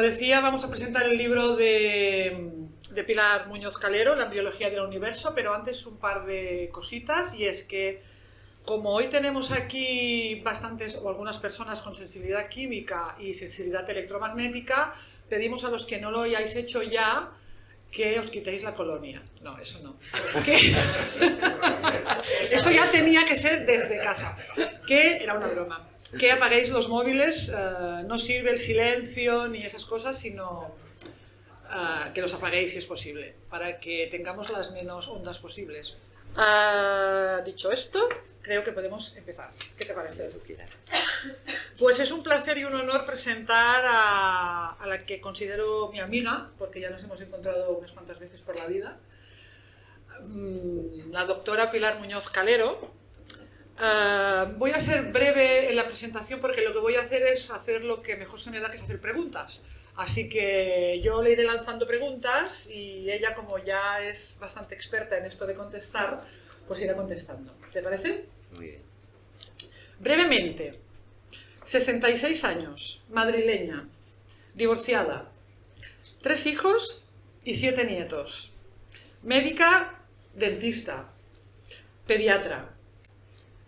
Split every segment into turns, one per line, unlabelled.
decía, vamos a presentar el libro de, de, Pilar Muñoz Calero, La embriología del universo, pero antes un par de cositas, y es que como hoy tenemos aquí bastantes o algunas personas con sensibilidad química y sensibilidad electromagnética, pedimos a los que no lo hayáis hecho ya que os quitéis la colonia. No, eso no. eso ya tenía que ser desde casa. Que era una broma. Que apaguéis los móviles, eh, no sirve el silencio ni esas cosas, sino eh, que los apaguéis si es posible, para que tengamos las menos ondas posibles. Ah, dicho esto, creo que podemos empezar. ¿Qué te parece? Pues es un placer y un honor presentar a, la que considero mi amiga, porque ya nos hemos encontrado unas cuantas veces por la vida, mm, la doctora Pilar Muñoz Calero. Ah, voy a ser breve en la presentación porque lo que voy a hacer es hacer lo que mejor se me da, que es hacer preguntas. Así que yo le iré lanzando preguntas y ella, como ya es bastante experta en esto de contestar, pues irá contestando. ¿Te parece?
Muy bien.
Brevemente, 66 años, madrileña, divorciada, tres hijos y siete nietos, médica, dentista, pediatra,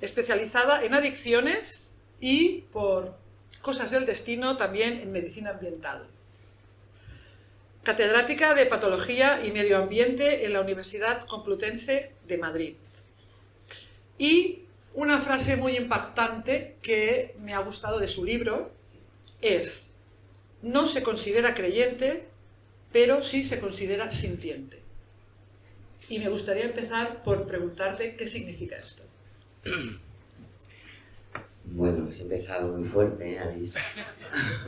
especializada en adicciones y, por cosas del destino, también en medicina ambiental. Catedrática de Patología y Medio Ambiente en la Universidad Complutense de Madrid. Y una frase muy impactante que me ha gustado de su libro es no se considera creyente, pero sí se considera sintiente. Y me gustaría empezar por preguntarte qué significa esto.
Bueno, has empezado muy fuerte, ¿eh, Alice?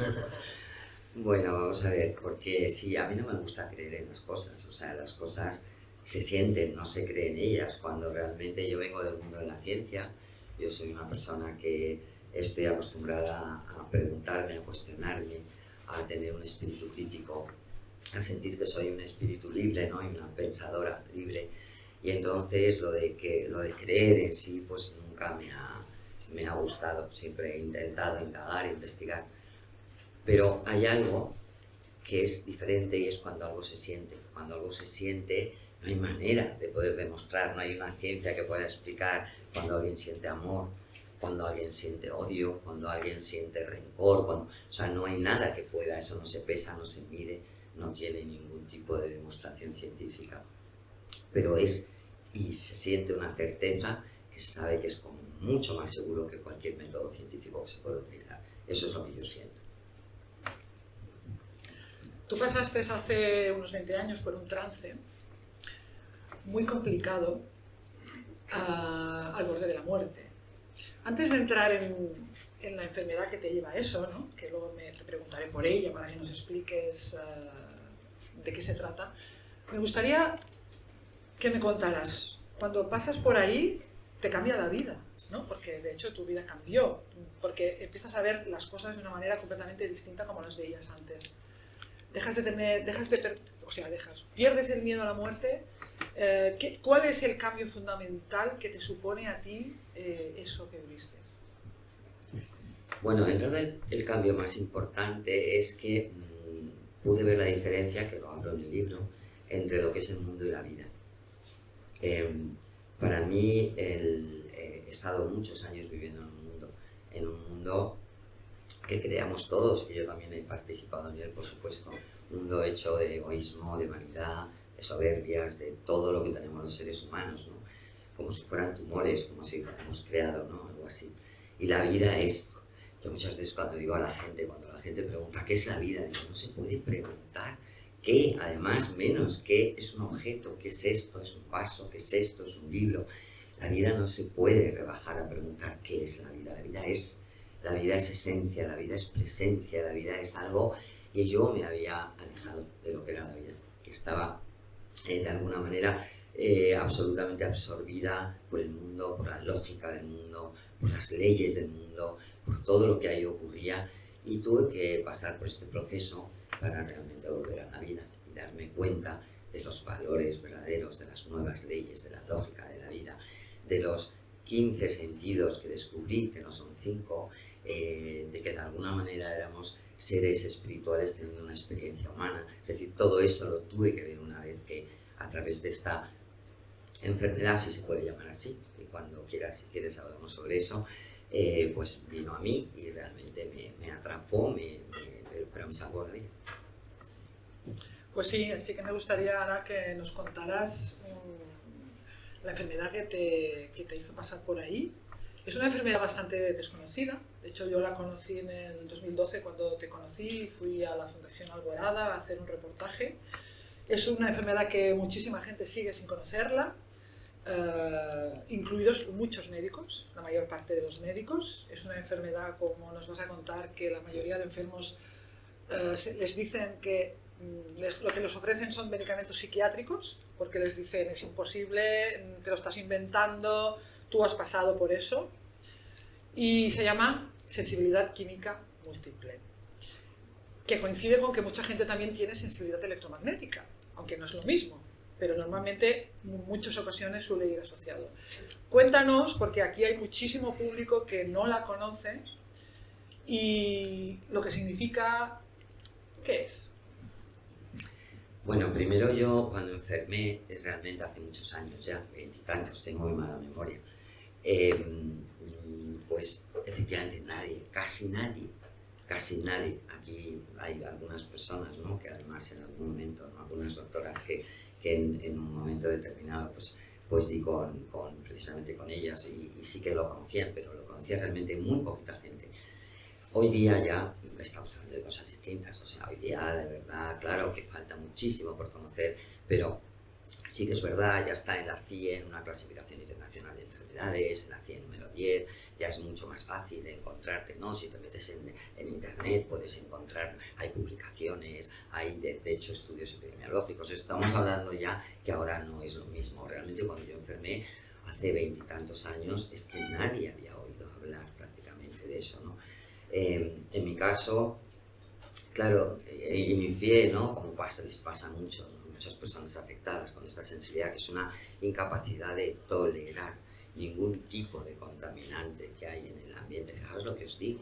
bueno, vamos a ver, porque sí, a mí no me gusta creer en las cosas, o sea, las cosas se sienten, no se creen en ellas, cuando realmente yo vengo del mundo de la ciencia, yo soy una persona que estoy acostumbrada a preguntarme, a cuestionarme, a tener un espíritu crítico, a sentir que soy un espíritu libre, ¿no? Y una pensadora libre. Y entonces lo de, que, lo de creer en sí, pues nunca me ha, me ha gustado. Siempre he intentado indagar, investigar. Pero hay algo que es diferente y es cuando algo se siente. Cuando algo se siente, no hay manera de poder demostrar, no hay una ciencia que pueda explicar cuando alguien siente amor, cuando alguien siente odio, cuando alguien siente rencor, cuando, o sea, no hay nada que pueda, eso no se pesa, no se mide, no tiene ningún tipo de demostración científica. Pero es, y se siente una certeza que se sabe que es mucho más seguro que cualquier método científico que se puede utilizar. Eso es lo que yo siento.
Tú pasaste hace unos 20 años por un trance muy complicado al borde de la muerte. Antes de entrar en, la enfermedad que te lleva a eso, que luego me, te preguntaré por ella para que nos expliques uh, de qué se trata, me gustaría que me contaras, cuando pasas por ahí, te cambia la vida, ¿no? porque de hecho tu vida cambió, porque empiezas a ver las cosas de una manera completamente distinta como las veías antes. Dejas de tener, dejas de, o sea, dejas, pierdes el miedo a la muerte eh, ¿Cuál es el cambio fundamental que te supone a ti eh, eso que viste?
Bueno, dentro del el cambio más importante es que mm, pude ver la diferencia, que lo hablo en el libro, entre lo que es el mundo y la vida. Em, para mí, el, he estado muchos años viviendo en un mundo, en un mundo que creamos todos, y yo también he participado en él, por supuesto, un mundo hecho de egoísmo, de vanidad, de soberbias, de todo lo que tenemos los seres humanos, ¿no? como si fueran tumores, como si fuéramos creado, ¿no? algo así. Y la vida es, yo muchas veces cuando digo a la gente, cuando la gente pregunta qué es la vida, digo, no se puede preguntar qué, además menos qué es un objeto, qué es esto, es un vaso, qué es esto, es un libro. La vida no se puede rebajar a preguntar qué es la vida, la vida es, la vida es esencia, la vida es presencia, la vida es algo y yo me había alejado de lo que era la vida, estaba de alguna manera eh, absolutamente absorbida por el mundo, por la lógica del mundo, por las leyes del mundo, por todo lo que ahí ocurría. Y tuve que pasar por este proceso para realmente volver a la vida y darme cuenta de los valores verdaderos, de las nuevas leyes, de la lógica de la vida, de los 15 sentidos que descubrí, que no son 5, eh, de que de alguna manera éramos seres espirituales teniendo una experiencia humana. Es decir, todo eso lo tuve que ver una vez que a través de esta enfermedad, si se puede llamar así, y cuando quieras, si quieres hablamos sobre eso, eh, pues vino a mí y realmente me, atrapó, me, pero me salvó la
Pues sí, así que me gustaría ahora que nos contaras la enfermedad que te, que te hizo pasar por ahí. Es una enfermedad bastante desconocida, de hecho yo la conocí en el 2012 cuando te conocí, fui a la Fundación Alborada a hacer un reportaje. Es una enfermedad que muchísima gente sigue sin conocerla, eh, incluidos muchos médicos, la mayor parte de los médicos. Es una enfermedad, como nos vas a contar, que la mayoría de enfermos eh, les dicen que mm, lo que les ofrecen son medicamentos psiquiátricos, porque les dicen es imposible, te lo estás inventando, tú has pasado por eso. Y se llama sensibilidad química múltiple, que coincide con que mucha gente también tiene sensibilidad electromagnética, aunque no es lo mismo pero normalmente en muchas ocasiones suele ir asociado. Cuéntanos, porque aquí hay muchísimo público que no la conoce y lo que significa, ¿qué es?
Bueno, primero yo cuando enfermé, realmente hace muchos años ya, veintitantos, tengo muy mala memoria, em, pues efectivamente nadie, casi nadie, casi nadie, aquí hay algunas personas, ¿no? que además en algún momento, algunas doctoras que que en, un momento determinado pues, pues di con, con precisamente con ellas y, sí que lo conocían, pero lo conocía realmente muy poquita gente. Hoy día ya estamos hablando de cosas distintas, o sea, hoy día de verdad, claro que falta muchísimo por conocer, pero sí que es verdad, ya está en la CIE, en una clasificación internacional de enfermedades, en la CIE número 10, ya es mucho más fácil encontrarte, ¿no? Si te metes en, en internet puedes encontrar, hay publicaciones, hay de, hecho estudios epidemiológicos, estamos hablando ya que ahora no es lo mismo, realmente cuando yo enfermé hace veintitantos años es que nadie había oído hablar prácticamente de eso, ¿no? Em, en mi caso, claro, eh, inicié, ¿no? Como pasa, pasa mucho, muchas personas afectadas con esta sensibilidad, que es una incapacidad de tolerar ningún tipo de contaminante que hay en el ambiente. Fijaos lo que os digo,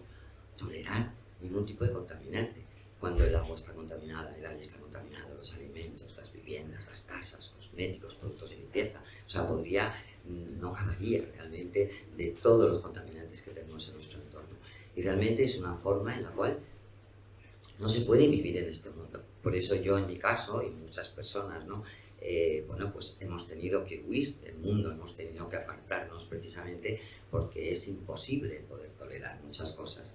tolerar ningún tipo de contaminante. Cuando el agua está contaminada, el aire está contaminado, los alimentos, las viviendas, las casas, cosméticos, productos de limpieza. O sea, podría, mm, no acabaría realmente de todos los contaminantes que tenemos en nuestro entorno. Y realmente es una forma en la cual no se puede vivir en este mundo. Por eso yo en mi caso, y muchas personas, ¿no? Eh, bueno, pues hemos tenido que huir del mundo, hemos tenido que apartarnos precisamente porque es imposible poder tolerar muchas cosas.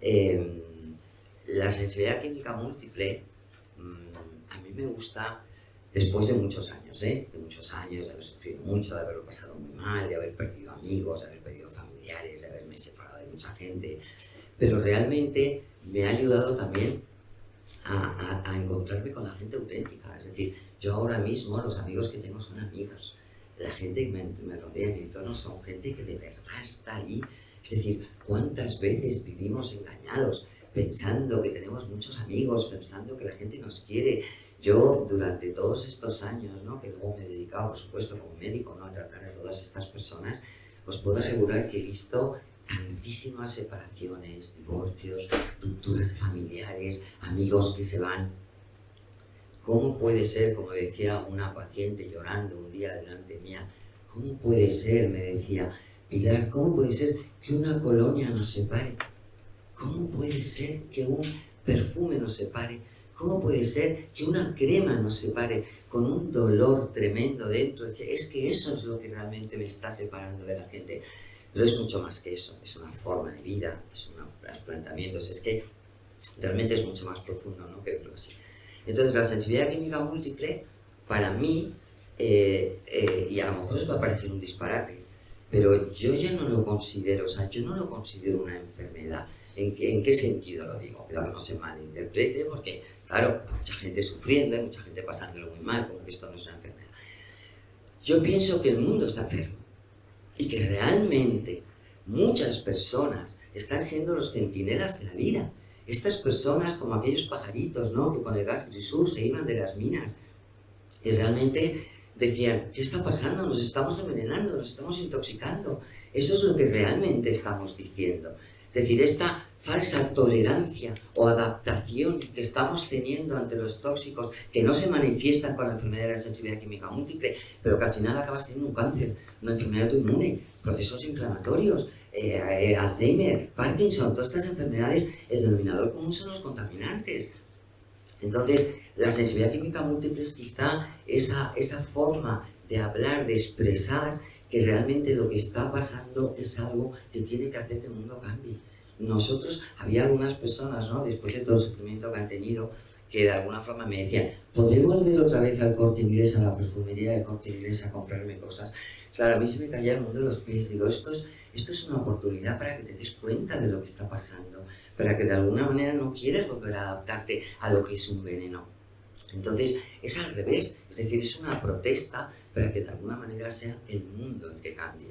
Em, la sensibilidad química múltiple mm, a mí me gusta después de muchos años, ¿eh? de muchos años, de haber sufrido mucho, de haberlo pasado muy mal, de haber perdido amigos, de haber perdido familiares, de haberme separado de mucha gente, pero realmente me ha ayudado también a, a encontrarme con la gente auténtica, es decir, yo ahora mismo, los amigos que tengo son amigos. La gente que me, rodea en mi entorno son gente que de verdad está ahí. Es decir, ¿cuántas veces vivimos engañados pensando que tenemos muchos amigos, pensando que la gente nos quiere? Yo, durante todos estos años, ¿no? que luego me he dedicado, por supuesto, como médico, ¿no? a tratar a todas estas personas, os puedo asegurar que he visto tantísimas separaciones, divorcios, rupturas familiares, amigos que se van ¿Cómo puede ser, como decía una paciente llorando un día delante mía, cómo puede ser, me decía, Pilar, cómo puede ser que una colonia nos separe? ¿Cómo puede ser que un perfume nos separe? ¿Cómo puede ser que una crema nos separe con un dolor tremendo dentro? Decía, es que eso es lo que realmente me está separando de la gente. Pero es mucho más que eso, es una forma de vida, es un planteamiento, es que realmente es mucho más profundo, ¿no? Que así. Entonces la sensibilidad química múltiple, para mí, eh, eh, y a lo mejor os va a parecer un disparate, pero yo ya no lo considero, o sea, yo no lo considero una enfermedad. ¿En qué, en qué sentido lo digo? Que no se malinterprete, porque, claro, hay mucha gente sufriendo, hay mucha gente pasándolo muy mal, como que esto no es una enfermedad. Yo pienso que el mundo está enfermo y que realmente muchas personas están siendo los centinelas de la vida estas personas como aquellos pajaritos, ¿no? Que con el gas grisú se iban de las minas y realmente decían, ¿qué está pasando? Nos estamos envenenando, nos estamos intoxicando. Eso es lo que realmente estamos diciendo. Es decir, esta falsa tolerancia o adaptación que estamos teniendo ante los tóxicos que no se manifiestan con la enfermedad de la sensibilidad química múltiple, pero que al final acabas teniendo un cáncer, una enfermedad autoinmune, procesos inflamatorios, eh, Alzheimer, Parkinson, todas estas enfermedades, el denominador común son los contaminantes. Entonces, la sensibilidad química múltiple es quizá esa, esa forma de hablar, de expresar que realmente lo que está pasando es algo que tiene que hacer que el mundo cambie. Nosotros, había algunas personas, ¿no? después de todo el sufrimiento que han tenido, que de alguna forma me decían, ¿podré volver otra vez al corte inglés, a la perfumería del corte inglés a comprarme cosas? Claro, a mí se me caía el mundo de los pies. Digo, esto es, esto es una oportunidad para que te des cuenta de lo que está pasando, para que de alguna manera no quieras volver a adaptarte a lo que es un veneno. Entonces, es al revés, es decir, es una protesta para que de alguna manera sea el mundo el que cambie.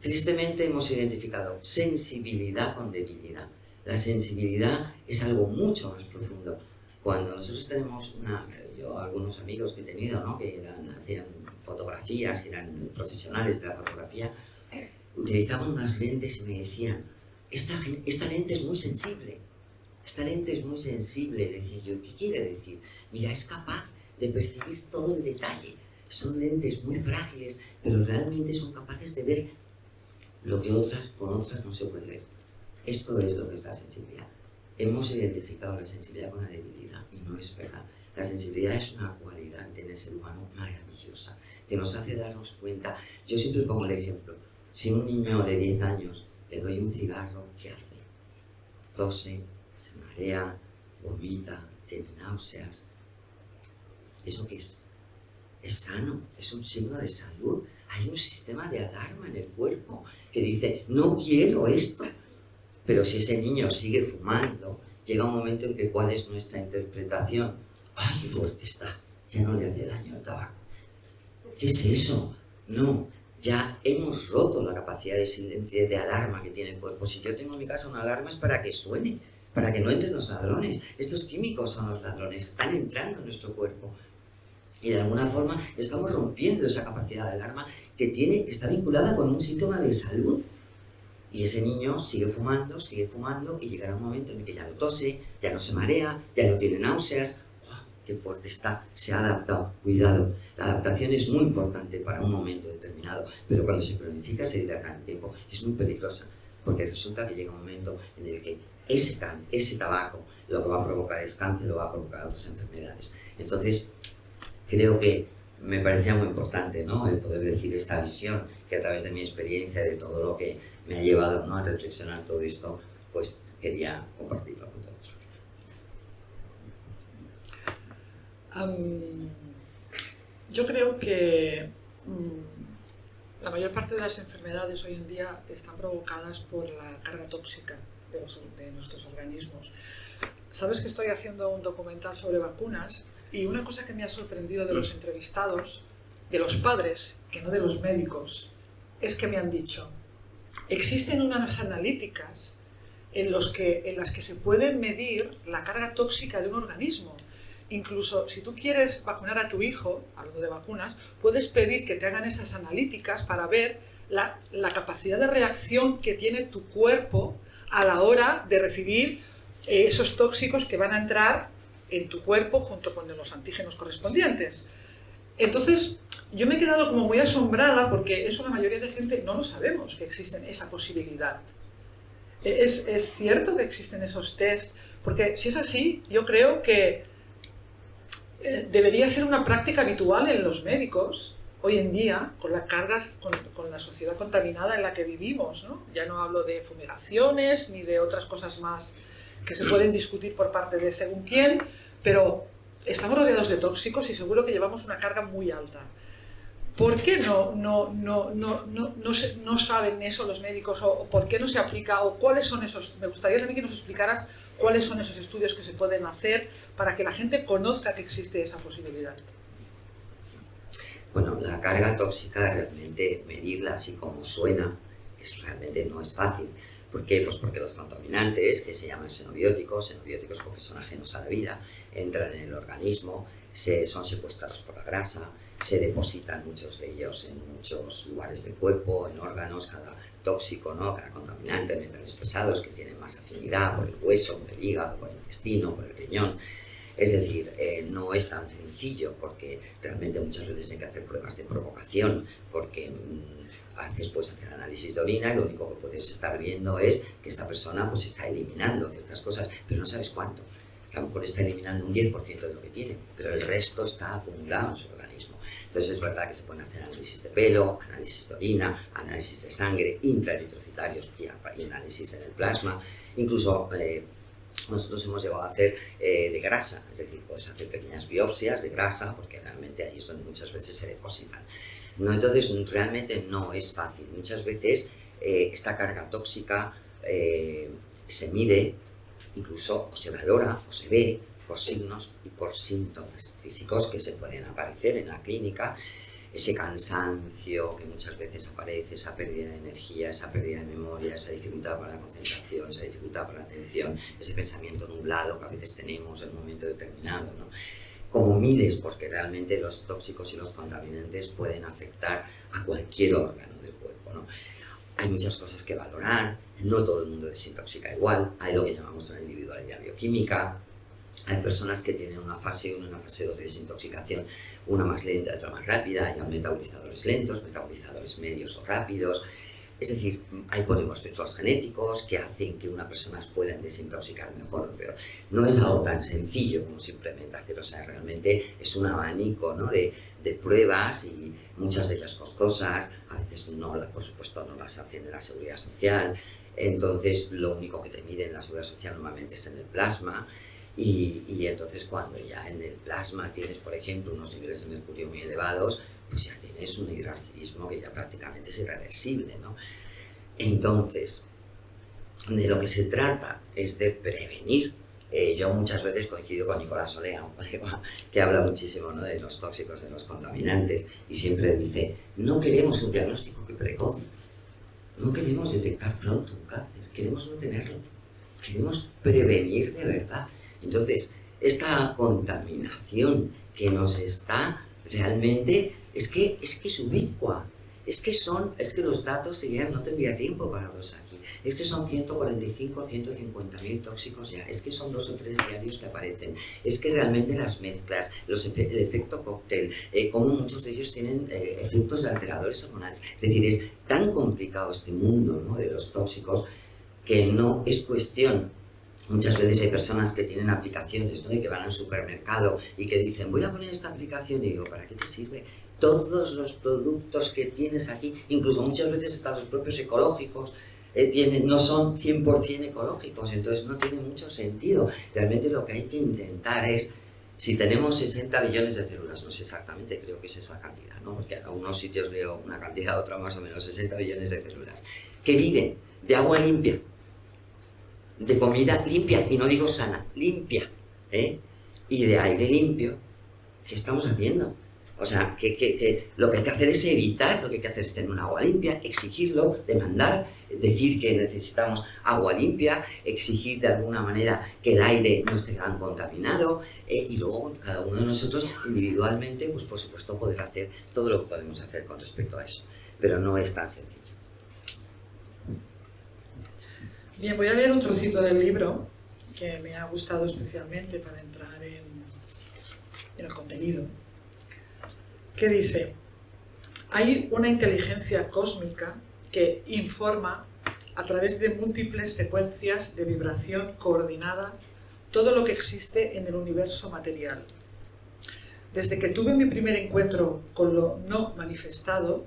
Tristemente hemos identificado sensibilidad con debilidad. La sensibilidad es algo mucho más profundo. Cuando nosotros tenemos una, yo algunos amigos que he tenido, ¿no? que eran, hacían fotografías, eran profesionales de la fotografía, utilizaban unas lentes y me decían, esta, esta lente es muy sensible, esta lente es muy sensible. Decía yo, ¿qué quiere decir? Mira, es capaz de percibir todo el detalle. Son lentes muy frágiles, pero realmente son capaces de ver lo que otras con otras no se puede ver. Esto es lo que es la sensibilidad. Hemos identificado la sensibilidad con la debilidad y no es verdad. La sensibilidad es una cualidad tiene el ser humano maravillosa, que nos hace darnos cuenta. Yo siempre pongo el ejemplo. Si un niño de 10 años le doy un cigarro, ¿qué hace? Tose, se marea, vomita, tiene náuseas. ¿Eso qué es? Es sano, es un signo de salud. Hay un sistema de alarma en el cuerpo que dice, no quiero esto. Pero si ese niño sigue fumando, llega un momento en que cuál es nuestra interpretación. ¡Ay, qué fuerte está! Ya no le hace daño el tabaco. ¿Qué es eso? No, ya hemos roto la capacidad de silencio, de alarma que tiene el cuerpo. Si yo tengo en mi casa una alarma es para que suene, para que no entren los ladrones. Estos químicos son los ladrones, están entrando en nuestro cuerpo. Y de alguna forma estamos rompiendo esa capacidad de alarma que, tiene, que está vinculada con un síntoma de salud. Y ese niño sigue fumando, sigue fumando y llegará un momento en el que ya no tose, ya no se marea, ya no tiene náuseas. ¡Qué fuerte está! Se ha adaptado. Cuidado. La adaptación es muy importante para un momento determinado, pero cuando se planifica se dilata en tiempo. Es muy peligrosa, porque resulta que llega un momento en el que ese, tabaco lo que va a provocar es cáncer o va a provocar otras enfermedades. Entonces, creo que me parecía muy importante ¿no? el poder decir esta visión que a través de mi experiencia, de todo lo que me ha llevado ¿no? a reflexionar todo esto, pues quería compartirlo con todos.
Yo creo que um, la mayor parte de las enfermedades hoy en día están provocadas por la carga tóxica de, nuestros organismos. Sabes que estoy haciendo un documental sobre vacunas y una cosa que me ha sorprendido de los entrevistados, de los padres, que no de los médicos, es que me han dicho, existen unas analíticas en, en las que se puede medir la carga tóxica de un organismo. Incluso si tú quieres vacunar a tu hijo, hablando de vacunas, puedes pedir que te hagan esas analíticas para ver la, capacidad de reacción que tiene tu cuerpo a la hora de recibir eh, esos tóxicos que van a entrar en tu cuerpo junto con los antígenos correspondientes. Entonces, yo me he quedado como muy asombrada porque eso la mayoría de gente no lo sabemos que existen esa posibilidad. E, ¿Es, es cierto que existen esos test? Porque si es así, yo creo que eh, debería ser una práctica habitual en los médicos hoy en día, con las cargas, con, la sociedad contaminada en la que vivimos. Ya no hablo de fumigaciones ni de otras cosas más que se pueden discutir por parte de según quién, pero estamos rodeados de tóxicos y seguro que llevamos una carga muy alta. ¿Por qué no, no, no, no, no, no, no saben eso los médicos o, por qué no se aplica o cuáles son esos? Me gustaría también que nos explicaras cuáles son esos estudios que se pueden hacer para que la gente conozca que existe esa posibilidad.
Bueno, la carga tóxica realmente medirla así como suena es realmente no es fácil. ¿Por qué? Pues porque los contaminantes, que se llaman xenobióticos, xenobióticos porque son ajenos a la vida, entran en el organismo, se, son secuestrados por la grasa, se depositan muchos de ellos en muchos lugares del cuerpo, en órganos, cada tóxico, ¿no? cada contaminante, metales pesados que tienen más afinidad por el hueso, por el hígado, por el intestino, por el riñón. Es decir, eh, no es tan sencillo porque realmente muchas veces hay que hacer pruebas de provocación porque mm, haces pues hacer análisis de orina y lo único que puedes estar viendo es que esta persona pues está eliminando ciertas cosas, pero no sabes cuánto. a lo mejor está eliminando un 10% de lo que tiene, pero el resto está acumulado en su organismo. Entonces es verdad que se pueden hacer análisis de pelo, análisis de orina, análisis de sangre, intraeritrocitarios y, análisis en el plasma, incluso eh, nosotros hemos llegado a hacer eh, de grasa, es decir, puedes hacer pequeñas biopsias de grasa porque realmente ahí es donde muchas veces se depositan. No, entonces realmente no es fácil. Muchas veces eh, esta carga tóxica eh, se mide, incluso o se valora o se ve por signos y por síntomas físicos que se pueden aparecer en la clínica ese cansancio que muchas veces aparece, esa pérdida de energía, esa pérdida de memoria, esa dificultad para la concentración, esa dificultad para la atención, ese pensamiento nublado que a veces tenemos en un momento determinado. ¿no? Como mides, porque realmente los tóxicos y los contaminantes pueden afectar a cualquier órgano del cuerpo. ¿no? Hay muchas cosas que valorar, no todo el mundo desintoxica igual, hay lo que llamamos una individualidad bioquímica, hay personas que tienen una fase 1 y una fase 2 de desintoxicación, una más lenta otra más rápida, hay metabolizadores lentos, metabolizadores medios o rápidos. Es decir, hay polimorfismos genéticos que hacen que una persona pueda desintoxicar mejor o peor. No es algo tan sencillo como simplemente hacer, o sea, realmente es un abanico ¿no? de, de pruebas y muchas de ellas costosas, a veces no, por supuesto no las hacen de la seguridad social, entonces lo único que te miden la seguridad social normalmente es en el plasma, y, entonces cuando ya en el plasma tienes, por ejemplo, unos niveles de mercurio muy elevados, pues ya tienes un hidroalquilismo que ya prácticamente es irreversible, ¿no? Entonces, de lo que se trata es de prevenir. Eh, yo muchas veces coincido con Nicolás Solea, un colega que habla muchísimo ¿no? de los tóxicos, de los contaminantes, y siempre dice, no queremos un diagnóstico que precoz, no queremos detectar pronto un cáncer, queremos no tenerlo, queremos prevenir de verdad. Entonces, esta contaminación que nos está realmente, es que es, que es ubicua, es que son, es que los datos serían, no tendría tiempo para verlos aquí, es que son 145, 150 mil tóxicos ya, es que son dos o tres diarios que aparecen, es que realmente las mezclas, los el efecto cóctel, eh, como muchos de ellos tienen eh, efectos alteradores hormonales, es decir, es tan complicado este mundo ¿no? de los tóxicos que no es cuestión Muchas veces hay personas que tienen aplicaciones y que van al supermercado y que dicen, voy a poner esta aplicación y digo, ¿para qué te sirve? Todos los productos que tienes aquí, incluso muchas veces hasta los propios ecológicos, eh, tienen, no son 100% ecológicos, entonces no tiene mucho sentido. Realmente lo que hay que intentar es, si tenemos 60 billones de células, no sé exactamente, creo que es esa cantidad, ¿no? porque a unos sitios leo una cantidad, a otra más o menos, 60 billones de células, que viven de agua limpia, de comida limpia, y no digo sana, limpia, ¿eh? y de aire limpio, ¿qué estamos haciendo? O sea, que, que, lo que hay que hacer es evitar, lo que hay que hacer es tener un agua limpia, exigirlo, demandar, decir que necesitamos agua limpia, exigir de alguna manera que el aire no esté tan contaminado eh, y luego cada uno de nosotros individualmente, pues por supuesto poder hacer todo lo que podemos hacer con respecto a eso. Pero no es tan sencillo.
Bien, voy a leer un trocito del libro que me ha gustado especialmente para entrar en, el contenido, que dice, hay una inteligencia cósmica que informa a través de múltiples secuencias de vibración coordinada todo lo que existe en el universo material. Desde que tuve mi primer encuentro con lo no manifestado,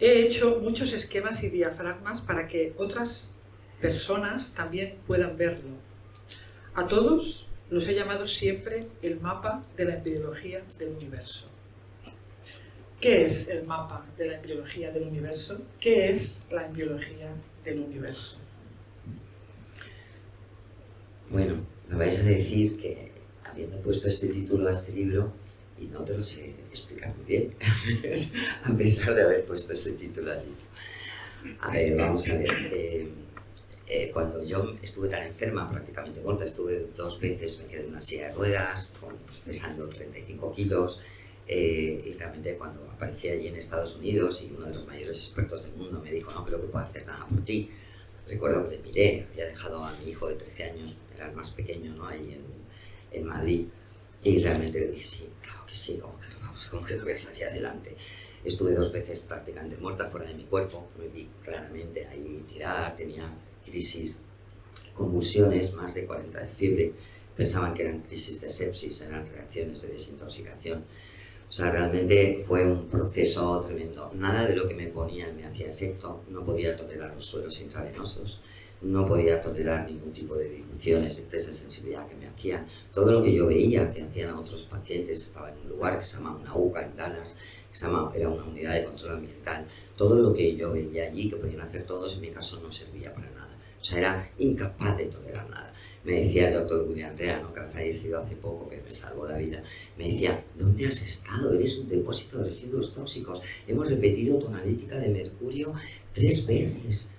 he hecho muchos esquemas y diafragmas para que otras personas también puedan verlo. A todos los he llamado siempre el mapa de la embriología del universo. ¿Qué es el mapa de la embriología del universo? ¿Qué es la embriología del universo?
Bueno, me vais a decir que habiendo puesto este título a este libro, y no te lo sé explicar muy bien, a pesar de haber puesto este título al libro. A ver, vamos a ver. Eh, eh, cuando yo estuve tan enferma, prácticamente muerta, estuve dos veces, me quedé en una silla de ruedas, pesando 35 kilos, eh, y realmente cuando aparecí allí en Estados Unidos y uno de los mayores expertos del mundo me dijo, no creo que pueda hacer nada por ti, recuerdo que le miré, había dejado a mi hijo de 13 años, era el más pequeño, ¿no? Ahí en, en Madrid, y realmente le dije, sí, claro que sí, como que, vamos, como que no voy a salir adelante. Estuve dos veces prácticamente muerta fuera de mi cuerpo, me vi claramente ahí tirada, tenía crisis, convulsiones, más de 40 de fiebre, pensaban que eran crisis de sepsis, eran reacciones de desintoxicación. O sea, realmente fue un proceso tremendo. Nada de lo que me ponían me hacía efecto, no podía tolerar los suelos intravenosos, no podía tolerar ningún tipo de diluciones, de test de sensibilidad que me hacían. Todo lo que yo veía que hacían a otros pacientes, estaba en un lugar que se llama una UCA en Dallas, que se llama, era una unidad de control ambiental. Todo lo que yo veía allí, que podían hacer todos, en mi caso no servía para nada. O sea, era incapaz de tolerar nada me decía el doctor William Rea, que ha fallecido hace poco, que me salvó la vida, me decía, ¿dónde has estado? Eres un depósito de residuos tóxicos. Hemos repetido tu analítica de mercurio tres veces.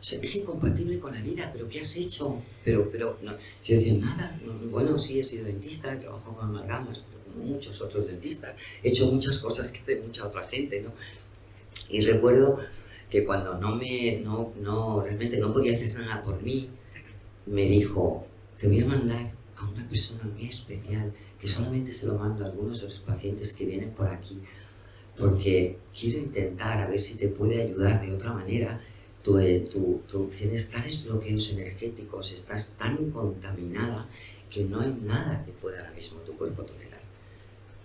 es incompatible con la vida, pero ¿qué has hecho? Pero, pero. Yo decía, nada, bueno, sí, he sido dentista, he trabajado con amalgamas, pero como muchos otros dentistas, he hecho muchas cosas que hace mucha otra gente, ¿no? Y recuerdo que cuando no me, no, no, realmente no podía hacer nada por mí, me dijo, te voy a mandar a una persona muy especial que solamente se lo mando a algunos de los pacientes que vienen por aquí porque quiero intentar a ver si te puede ayudar de otra manera. Tú, eh, tú, tú tienes tales bloqueos energéticos, estás tan contaminada que no hay nada que pueda ahora mismo tu cuerpo tolerar.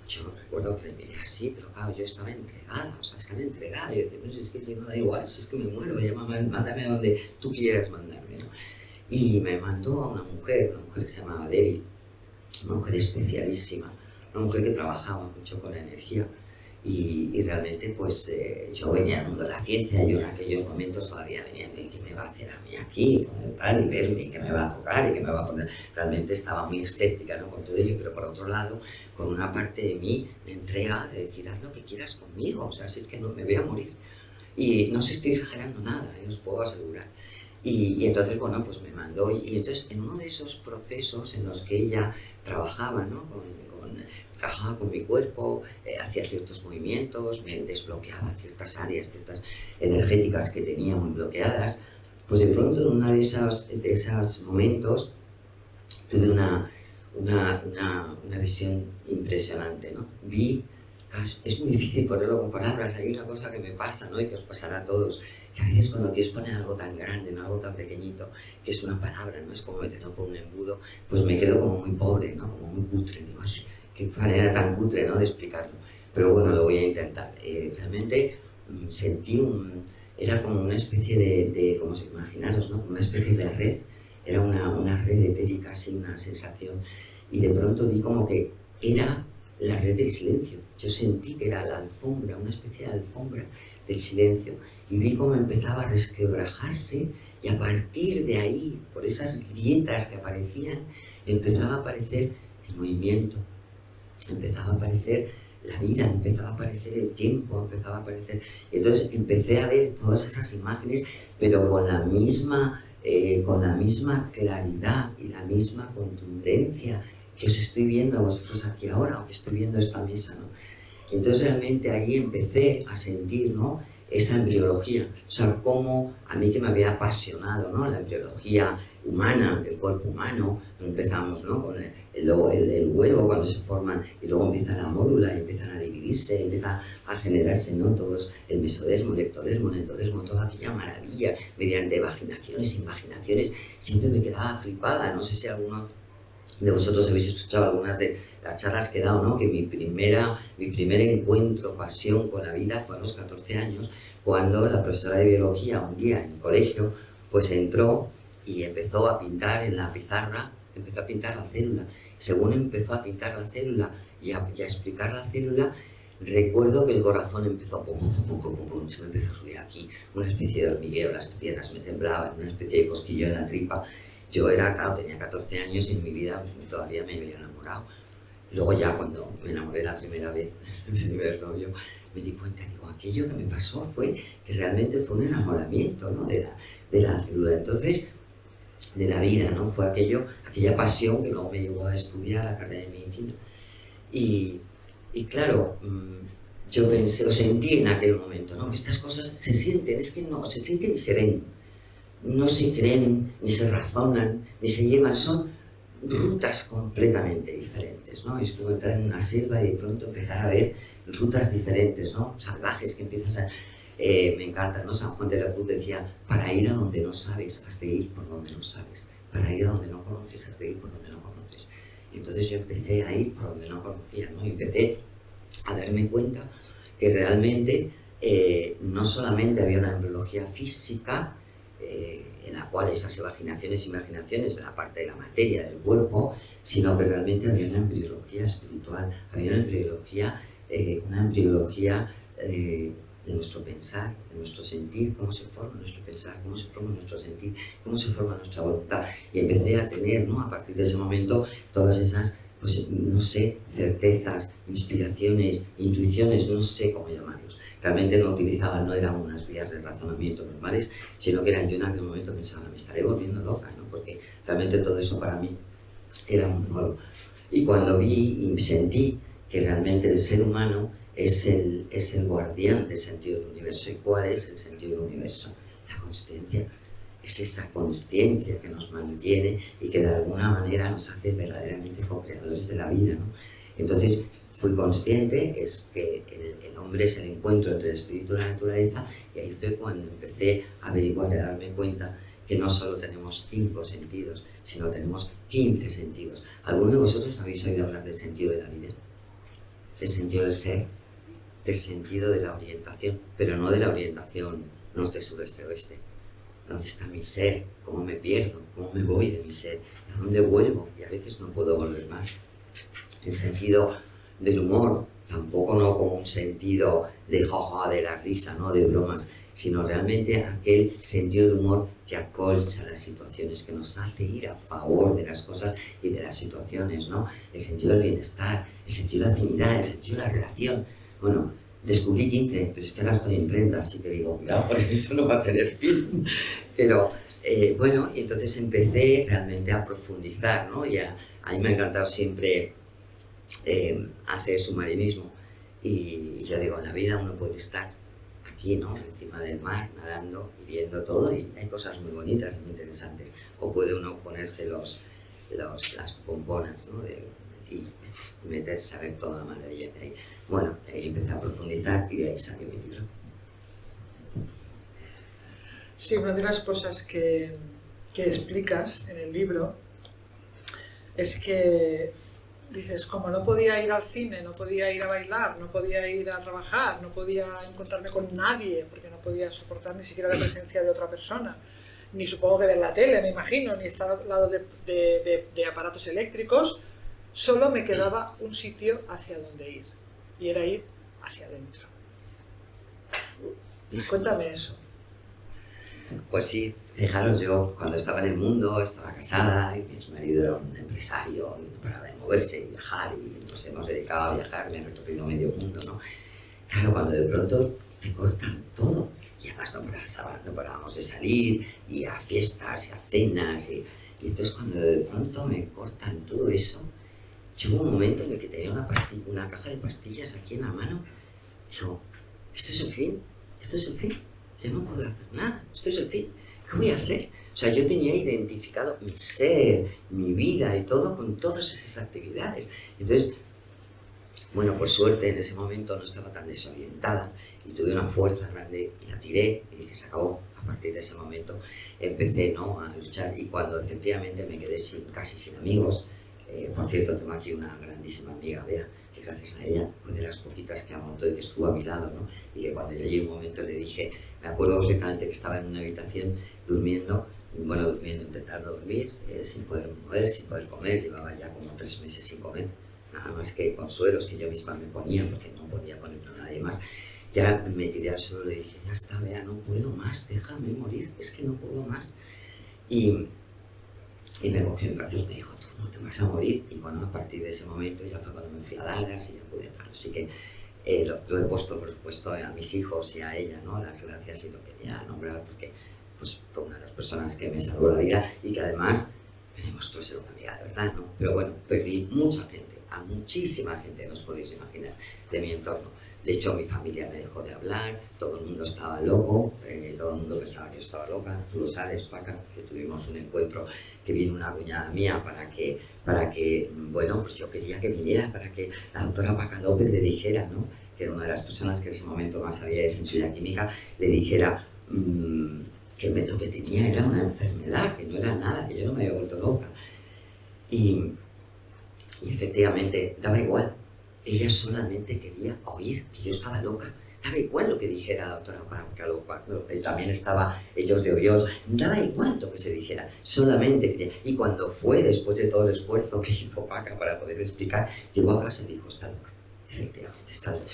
Yo recuerdo que le miré así, pero claro, yo estaba entregada, o sea, estaba entregada. Y yo decía, pues es que si no da igual, si es que me muero, ya, mándame donde tú quieras mandarme, ¿no? y me mandó a una mujer, una mujer que se llamaba Debbie, una mujer especialísima, una mujer que trabajaba mucho con la energía y, realmente pues eh, yo venía al mundo de la ciencia, yo en aquellos momentos todavía venía qué me va a hacer a mí aquí, tal, y verme, qué me va a tocar y qué me va a poner, realmente estaba muy escéptica ¿no? con todo ello, pero por otro lado con una parte de mí de entrega, de decir haz lo que quieras conmigo, o sea, si es que no me voy a morir. Y no se estoy exagerando nada, os puedo asegurar. Y, entonces, bueno, pues me mandó. Y, entonces, en uno de esos procesos en los que ella trabajaba, ¿no? Con, trabajaba con mi cuerpo, eh, hacía ciertos movimientos, me desbloqueaba ciertas áreas, ciertas energéticas que tenía muy bloqueadas, pues de pronto en uno de esos, de esos momentos tuve una, una, una, una visión impresionante, ¿no? Vi, es muy difícil ponerlo con palabras, hay una cosa que me pasa, ¿no? Y que os pasará a todos, que a veces cuando quieres poner algo tan grande en algo tan pequeñito, que es una palabra, no es como meterlo por un embudo, pues me quedo como muy pobre, ¿no? como muy cutre, digo, así, qué manera tan cutre ¿no? de explicarlo. Pero bueno, lo voy a intentar. Eh, realmente mm, sentí un, era como una especie de, de como se imaginaros, ¿no? una especie de red, era una, una red etérica, así, una sensación, y de pronto vi como que era la red del silencio. Yo sentí que era la alfombra, una especie de alfombra del silencio, y vi cómo empezaba a resquebrajarse y a partir de ahí, por esas grietas que aparecían, empezaba a aparecer el movimiento, empezaba a aparecer la vida, empezaba a aparecer el tiempo, empezaba a aparecer... Entonces empecé a ver todas esas imágenes, pero con la misma, eh, con la misma claridad y la misma contundencia que os estoy viendo a vosotros aquí ahora, o que estoy viendo esta mesa, ¿no? Entonces realmente ahí empecé a sentir, ¿no? Esa embriología, o sea, cómo a mí que me había apasionado, ¿no? La embriología humana, del cuerpo humano, empezamos, ¿no? Con el, el, huevo cuando se forman y luego empieza la mórula y empiezan a dividirse, empieza a generarse, ¿no? Todos, el mesodermo, el ectodermo, el endodermo, toda aquella maravilla, mediante vaginaciones, imaginaciones, siempre me quedaba flipada, no sé si alguno de vosotros habéis escuchado algunas de las charlas que he dado, ¿no? que mi, primera, mi primer encuentro, pasión con la vida fue a los 14 años, cuando la profesora de biología un día en el colegio, pues entró y empezó a pintar en la pizarra, empezó a pintar la célula. Según empezó a pintar la célula y a, explicar la célula, recuerdo que el corazón empezó a pum, pum, pum, pum, se me empezó a subir aquí, una especie de hormigueo, las piernas me temblaban, una especie de cosquillo en la tripa. Yo era, claro, tenía 14 años y en mi vida todavía me había enamorado. Luego ya cuando me enamoré la primera vez, el primer novio, me di cuenta, digo, aquello que me pasó fue que realmente fue un enamoramiento ¿no? de, la, de la célula. Entonces, de la vida, ¿no? Fue aquello, aquella pasión que luego me llevó a estudiar la carrera de medicina. Y, Y claro, mm, yo pensé, o sentí en aquel momento, ¿no? Que estas cosas se sienten, es que no, se sienten y se ven. No se creen, ni se razonan, ni se llevan, son rutas completamente diferentes, ¿no? Es como entrar en una selva y de pronto empezar a ver rutas diferentes, ¿no? Salvajes que empiezas a... Eh, me encanta, ¿no? San Juan de la Cruz decía, para ir a donde no sabes, has de ir por donde no sabes. Para ir a donde no conoces, has de ir por donde no conoces. Y entonces yo empecé a ir por donde no conocía, ¿no? Y empecé a darme cuenta que realmente eh, no solamente había una embriología física, eh, en la cual esas imaginaciones, imaginaciones de la parte de la materia del cuerpo, sino que realmente había una embriología espiritual, había una embriología, una embriología de nuestro pensar, de nuestro sentir, cómo se forma nuestro pensar, cómo se forma nuestro sentir, cómo se forma nuestra voluntad. Y empecé a tener, ¿no? a partir de ese momento, todas esas, pues, no sé, certezas, inspiraciones, intuiciones, no sé cómo llamarlos. Realmente no utilizaba, no eran unas vías de razonamiento normales, sino que eran yo en aquel momento pensaba, me estaré volviendo loca, ¿no? porque realmente todo eso para mí era muy nuevo. Y cuando vi y sentí que realmente el ser humano es el, es el guardián del sentido del universo. ¿Y cuál es el sentido del universo? La consciencia. Es esa consciencia que nos mantiene y que de alguna manera nos hace verdaderamente co-creadores de la vida. ¿no? Entonces, fui consciente es que el, el, hombre es el encuentro entre el espíritu y la naturaleza y ahí fue cuando empecé a averiguar y a darme cuenta que no solo tenemos cinco sentidos, sino tenemos 15 sentidos. ¿Alguno de vosotros habéis oído hablar del sentido de la vida? ¿Del sentido del ser? del sentido de la orientación, pero no de la orientación norte, sureste, oeste. ¿Dónde está mi ser? ¿Cómo me pierdo? ¿Cómo me voy de mi ser? ¿A dónde vuelvo? Y a veces no puedo volver más. El sentido del humor, tampoco no como un sentido de joja, de la risa, ¿no? de bromas, sino realmente aquel sentido de humor que acolcha las situaciones, que nos hace ir a favor de las cosas y de las situaciones, ¿no? El sentido del bienestar, el sentido de afinidad, el sentido de la relación, bueno, descubrí 15, pero es que ahora estoy en 30, así que digo, cuidado, porque esto no va a tener fin. Pero eh, bueno, entonces empecé realmente a profundizar, ¿no? Y a, mí me ha encantado siempre eh, hacer submarinismo. Y, yo digo, en la vida uno puede estar aquí, ¿no? Encima del mar, nadando y viendo todo, y hay cosas muy bonitas, muy interesantes. O puede uno ponerse los, las pomponas, ¿no? y meterse a ver toda la maravilla que hay. Bueno, ahí empecé a profundizar y de ahí saqué mi libro.
Sí, una de las cosas que, que explicas en el libro es que dices, como no podía ir al cine, no podía ir a bailar, no podía ir a trabajar, no podía encontrarme con nadie, porque no podía soportar ni siquiera la presencia de otra persona, ni supongo que ver la tele, me imagino, ni estar al lado de, de, aparatos eléctricos, solo me quedaba un sitio hacia donde ir y era ir hacia adentro. Cuéntame eso.
Pues sí, fijaros, yo cuando estaba en el mundo, estaba casada y mi marido era un empresario y no paraba de moverse y viajar y nos hemos dedicado a viajar, me he recorrido medio mundo, ¿no? Claro, cuando de pronto te cortan todo y además no, parábamos de salir y a fiestas y a cenas y, y entonces cuando de pronto me cortan todo eso, Llegó un momento en el que tenía una, pastilla, una caja de pastillas aquí en la mano. Digo, esto es el fin, esto es el fin. Ya no puedo hacer nada, esto es el fin. ¿Qué voy a hacer? O sea, yo tenía identificado mi ser, mi vida y todo con todas esas actividades. Entonces, bueno, por suerte en ese momento no estaba tan desorientada y tuve una fuerza grande y la tiré y dije, se acabó. A partir de ese momento empecé ¿no? a luchar y cuando efectivamente me quedé sin, casi sin amigos, eh, por cierto, tengo aquí una grandísima amiga, Bea, que gracias a ella fue de las poquitas que amontó y que estuvo a mi lado, ¿no? Y que cuando ya llegó un momento le dije, me acuerdo perfectamente que estaba en una habitación durmiendo, bueno, durmiendo, intentando dormir, eh, sin poder mover, sin poder comer, llevaba ya como tres meses sin comer, nada más que consuelos que yo misma me ponía porque no podía ponerlo a nadie más. Ya me tiré al suelo y dije, ya está, Bea, no puedo más, déjame morir, es que no puedo más. Y, y me cogió en brazos y me dijo, no te vas a morir. Y bueno, a partir de ese momento ya fue cuando me fui a Dallas y ya pude estar. Así que eh, lo, he puesto, por supuesto, a mis hijos y a ella, ¿no? Las gracias y lo quería nombrar porque pues, fue una de las personas que me salvó la vida y que además me demostró ser una amiga de verdad, ¿no? Pero bueno, perdí mucha gente, a muchísima gente, no os podéis imaginar, de mi entorno. De hecho, mi familia me dejó de hablar, todo el mundo estaba loco, eh, todo el mundo pensaba que yo estaba loca. Tú lo sabes, Paca, que tuvimos un encuentro que vino una cuñada mía para que, para que, bueno, pues yo quería que viniera, para que la doctora Paca López le dijera, ¿no? que era una de las personas que en ese momento más sabía de sensibilidad química, le dijera mmm, que lo que tenía era una enfermedad, que no era nada, que yo no me había vuelto loca. Y, y efectivamente, daba igual, ella solamente quería oír que yo estaba loca. Daba igual lo que dijera la doctora Paracalo, también estaba ellos de Dios, daba igual lo que se dijera, solamente quería. Y cuando fue, después de todo el esfuerzo que hizo Paca para poder explicar, llegó a casa y dijo, está loca, efectivamente está loca.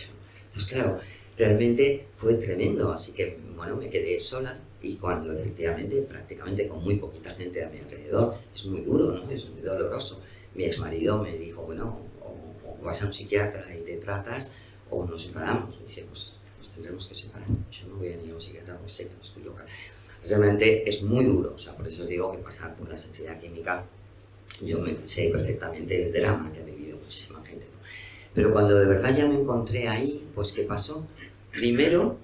Entonces, claro, realmente fue tremendo, así que, bueno, me quedé sola y cuando efectivamente, prácticamente con muy poquita gente a mi alrededor, es muy duro, ¿no? Es muy doloroso. Mi ex marido me dijo, bueno, vas a un psiquiatra y te tratas o nos separamos. Y dije, pues, pues tendremos que separar. Yo no voy a ir a un psiquiatra porque sé que no estoy loca. Realmente es muy duro, o sea, por eso os digo que pasar por la sensibilidad química, yo me sé perfectamente el drama que ha vivido muchísima gente. Pero cuando de verdad ya me encontré ahí, pues ¿qué pasó? Primero,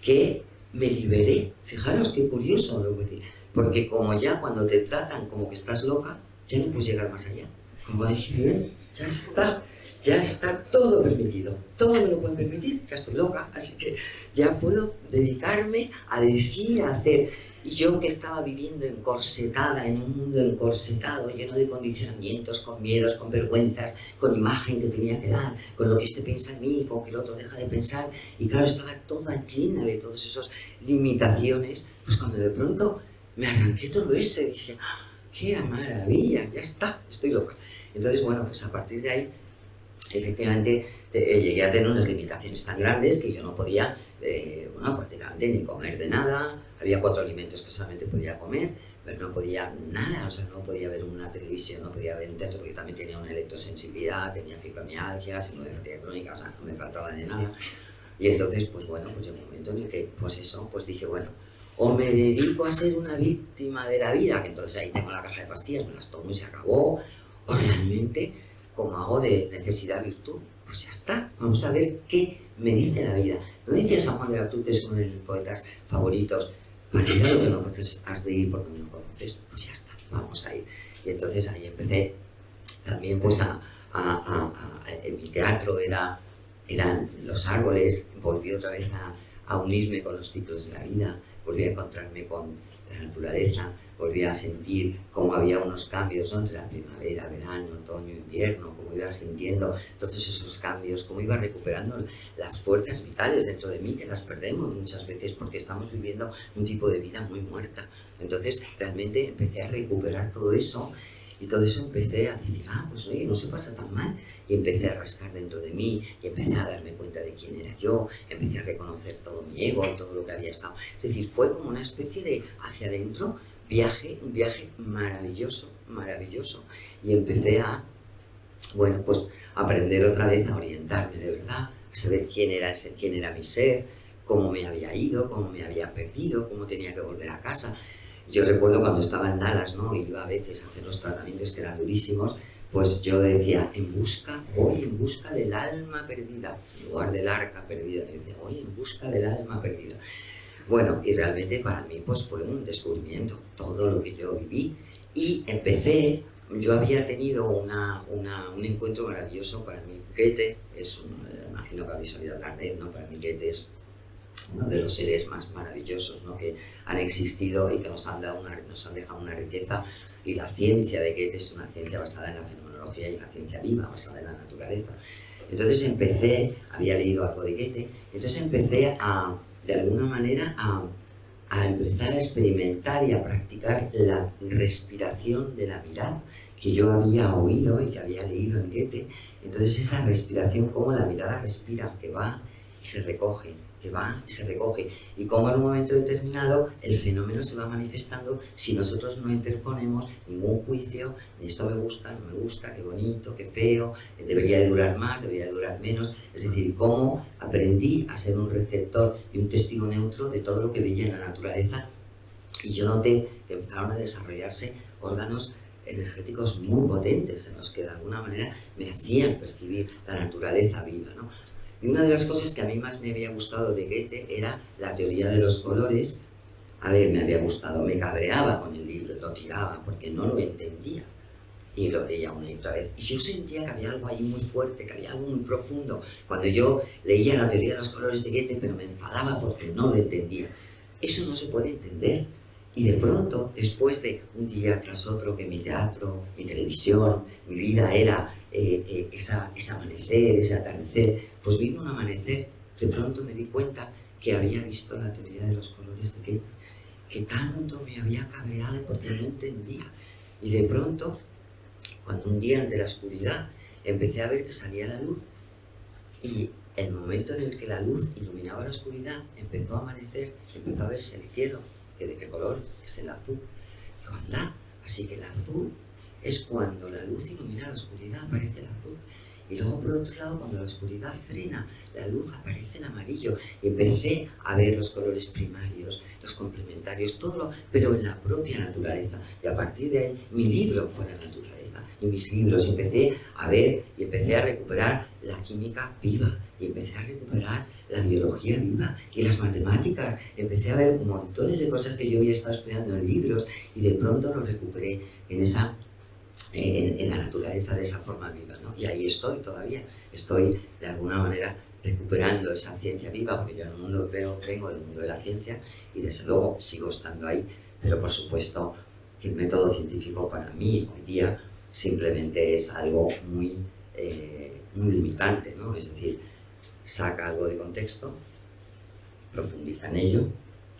que me liberé. Fijaros qué curioso lo que decir. Porque como ya cuando te tratan como que estás loca, ya no puedes llegar más allá. Como dije, ya está ya está todo permitido, todo me lo pueden permitir, ya estoy loca, así que ya puedo dedicarme a decir, a hacer. Y yo que estaba viviendo encorsetada, en un mundo encorsetado, lleno de condicionamientos, con miedos, con vergüenzas, con imagen que tenía que dar, con lo que este piensa en mí, con que el otro deja de pensar, y claro, estaba toda llena de todas esas limitaciones, pues cuando de pronto me arranqué todo eso y dije, ¡Ah, ¡qué maravilla! Ya está, estoy loca. Entonces, bueno, pues a partir de ahí efectivamente eh, llegué a tener unas limitaciones tan grandes que yo no podía, eh, bueno, prácticamente ni comer de nada, había cuatro alimentos que solamente podía comer, pero no podía nada, o sea, no podía ver una televisión, no podía ver un teatro, porque yo también tenía una electrosensibilidad, tenía fibromialgia, fatiga crónica, o sea, no me faltaba de nada. Y entonces, pues bueno, pues llegó un momento en el que, pues eso, pues dije, bueno, o me dedico a ser una víctima de la vida, que entonces ahí tengo la caja de pastillas, me las tomo y se acabó, o realmente como hago de necesidad virtud, pues ya está, vamos a ver qué me dice la vida. ¿No decía San Juan de la Cruz, es uno de mis poetas favoritos? A lo que no conoces, has de ir por donde no conoces, pues ya está, vamos a ir. Y entonces ahí empecé también pues a, a, mi teatro era, eran los árboles, volví otra vez a unirme con los ciclos de la vida, volví a encontrarme con la naturaleza, volví a sentir cómo había unos cambios entre la primavera, verano, otoño, invierno, cómo iba sintiendo todos esos cambios, cómo iba recuperando las fuerzas vitales dentro de mí, que las perdemos muchas veces porque estamos viviendo un tipo de vida muy muerta. Entonces realmente empecé a recuperar todo eso y todo eso empecé a decir, ah, pues oye, no se pasa tan mal. Y empecé a rascar dentro de mí, y empecé a darme cuenta de quién era yo, empecé a reconocer todo mi ego, todo lo que había estado. Es decir, fue como una especie de hacia adentro viaje, un viaje maravilloso, maravilloso. Y empecé a, bueno, pues aprender otra vez a orientarme de verdad, a saber quién era, ese, quién era mi ser, cómo me había ido, cómo me había perdido, cómo tenía que volver a casa. Yo recuerdo cuando estaba en Dallas, ¿no? Iba a veces a hacer los tratamientos que eran durísimos, pues yo decía, en busca, voy en busca del alma perdida, en lugar del arca perdida. Yo decía, voy en busca del alma perdida. Bueno, y realmente para mí pues fue un descubrimiento, todo lo que yo viví. Y empecé, yo había tenido una, un encuentro maravilloso para mí. Goethe, es un, imagino que habéis oído hablar de él, ¿no? Para mí Goethe uno de los seres más maravillosos ¿no? que han existido y que nos han, dado una, nos han dejado una riqueza. Y la ciencia de Goethe es una ciencia basada en la fenomenología y una ciencia viva, basada en la naturaleza. Entonces empecé, había leído algo de Goethe, entonces empecé a de alguna manera a, empezar a experimentar y a practicar la respiración de la mirada que yo había oído y que había leído en Goethe. Entonces esa respiración, como la mirada respira, que va y se recoge, va y se recoge. Y como en un momento determinado el fenómeno se va manifestando si nosotros no interponemos ningún juicio, esto me gusta, no me gusta, qué bonito, qué feo, debería de durar más, debería de durar menos. Es decir, cómo aprendí a ser un receptor y un testigo neutro de todo lo que veía en la naturaleza y yo noté que empezaron a desarrollarse órganos energéticos muy potentes en los que de alguna manera me hacían percibir la naturaleza viva. Y una de las cosas que a mí más me había gustado de Goethe era la teoría de los colores. A ver, me había gustado, me cabreaba con el libro, lo tiraba porque no lo entendía. Y lo leía una y otra vez. Y yo sentía que había algo ahí muy fuerte, que había algo muy profundo. Cuando yo leía la teoría de los colores de Goethe, pero me enfadaba porque no lo entendía. Eso no se puede entender. Y de pronto, después de un día tras otro que mi teatro, mi televisión, mi vida era eh, eh, esa, ese amanecer, ese atardecer, pues vino un amanecer, de pronto me di cuenta que había visto la teoría de los colores de Goethe, que tanto me había cabreado porque no entendía. Y de pronto, cuando un día ante la oscuridad empecé a ver que salía la luz y el momento en el que la luz iluminaba la oscuridad, empezó a amanecer, empezó a verse el cielo, que de qué color es el azul. Digo, anda, así que el azul es cuando la luz ilumina la oscuridad, aparece el azul. Y luego, por otro lado, cuando la oscuridad frena, la luz aparece en amarillo. Y empecé a ver los colores primarios, los complementarios, todo lo, pero en la propia naturaleza. Y a partir de ahí, mi libro fue la naturaleza. Y mis libros, y empecé a ver y empecé a recuperar la química viva. Y empecé a recuperar la biología viva y las matemáticas. Empecé a ver montones de cosas que yo había estado estudiando en libros y de pronto lo recuperé en, esa, en, la naturaleza de esa forma viva. ¿no? Y ahí estoy todavía. Estoy de alguna manera recuperando esa ciencia viva, porque yo en el mundo veo, vengo del mundo de la ciencia y desde luego sigo estando ahí, pero por supuesto que el método científico para mí hoy día simplemente es algo muy, eh, muy limitante, ¿no? es decir, saca algo de contexto, profundiza en ello,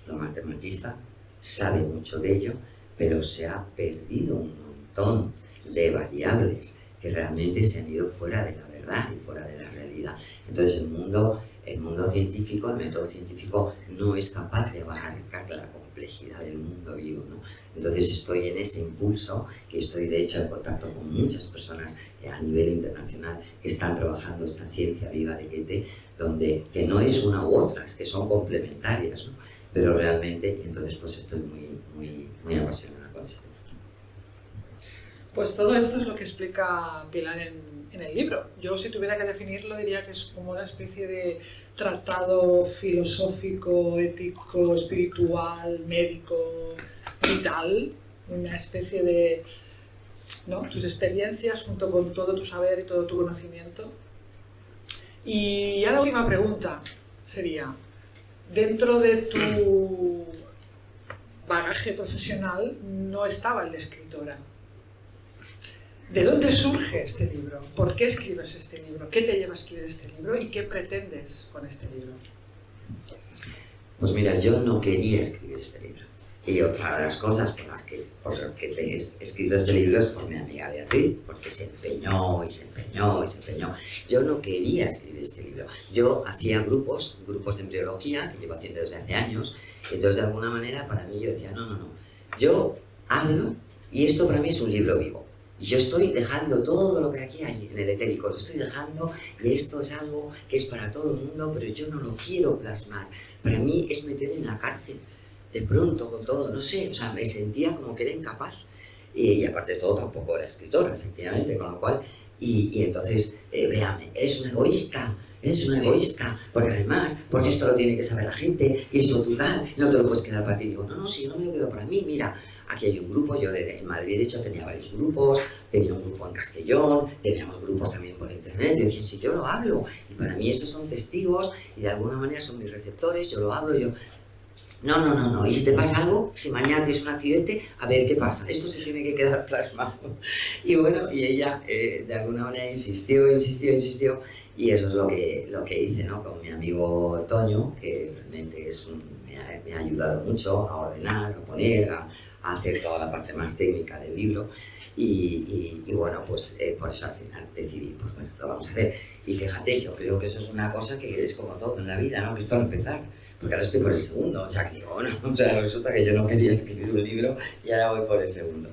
lo matematiza, sabe mucho de ello, pero se ha perdido un montón de variables que realmente se han ido fuera de la verdad y fuera de la realidad. Entonces el mundo, el mundo científico, el método científico no es capaz de abarcar la complejidad del mundo vivo. ¿no? Entonces estoy en ese impulso, que estoy de hecho en contacto con muchas personas eh, a nivel internacional que están trabajando esta ciencia viva de Goethe, donde, que no es una u otra, es que son complementarias, ¿no? pero realmente, entonces pues estoy muy, muy, muy esto.
Pues todo esto es lo que explica Pilar en, el libro. Yo si tuviera que definirlo diría que es como una especie de tratado filosófico, ético, espiritual, médico, vital, una especie de ¿no? tus experiencias junto con todo tu saber y todo tu conocimiento. Y ya la última pregunta sería, dentro de tu bagaje profesional no estaba el de escritora. ¿De dónde surge este libro? ¿Por qué escribes este libro? ¿Qué te lleva a escribir este libro? ¿Y qué pretendes con este libro?
Pues mira, yo no quería escribir este libro. Y otra de las cosas por las que, por las que he escrito este libro es por mi amiga Beatriz, porque se empeñó y se empeñó y se empeñó. Yo no quería escribir este libro. Yo hacía grupos, grupos de embriología, que llevo haciendo desde hace años, y entonces de alguna manera para mí yo decía, no, no, no, yo hablo y esto para mí es un libro vivo. Yo estoy dejando todo lo que aquí hay en el etérico, lo estoy dejando y esto es algo que es para todo el mundo, pero yo no lo quiero plasmar. Para mí es meter en la cárcel, de pronto con todo, no sé, o sea, me sentía como que era incapaz. Y, aparte de todo tampoco era escritora, efectivamente, con lo cual, y, entonces, eh, véame, eres un egoísta, eres un egoísta, porque además, porque esto lo tiene que saber la gente, y esto tú tal, no te lo puedes quedar para ti. Digo, no, no, si yo no me lo quedo para mí, mira, Aquí hay un grupo, yo en Madrid de hecho tenía varios grupos, tenía un grupo en Castellón, teníamos grupos también por internet, yo decía, si yo lo hablo, y para mí estos son testigos, y de alguna manera son mis receptores, yo lo hablo, yo... No, no, no, no, y si te pasa algo, si mañana tienes un accidente, a ver qué pasa, esto se tiene que quedar plasmado. Y bueno, y ella eh, de alguna manera insistió, insistió, insistió, y eso es lo que, lo que hice, ¿no? Con mi amigo Toño, que realmente es me, ha, me, ha, ayudado mucho a ordenar, a poner, a, hacer toda la parte más técnica del libro. Y, y, bueno, pues eh, por eso al final decidí, pues bueno, lo vamos a hacer. Y fíjate, yo creo que eso es una cosa que es como todo en la vida, ¿no? Que esto va a empezar. Porque ahora estoy por el segundo, o sea que digo, bueno, o sea, resulta que yo no quería escribir un libro y ahora voy por el segundo.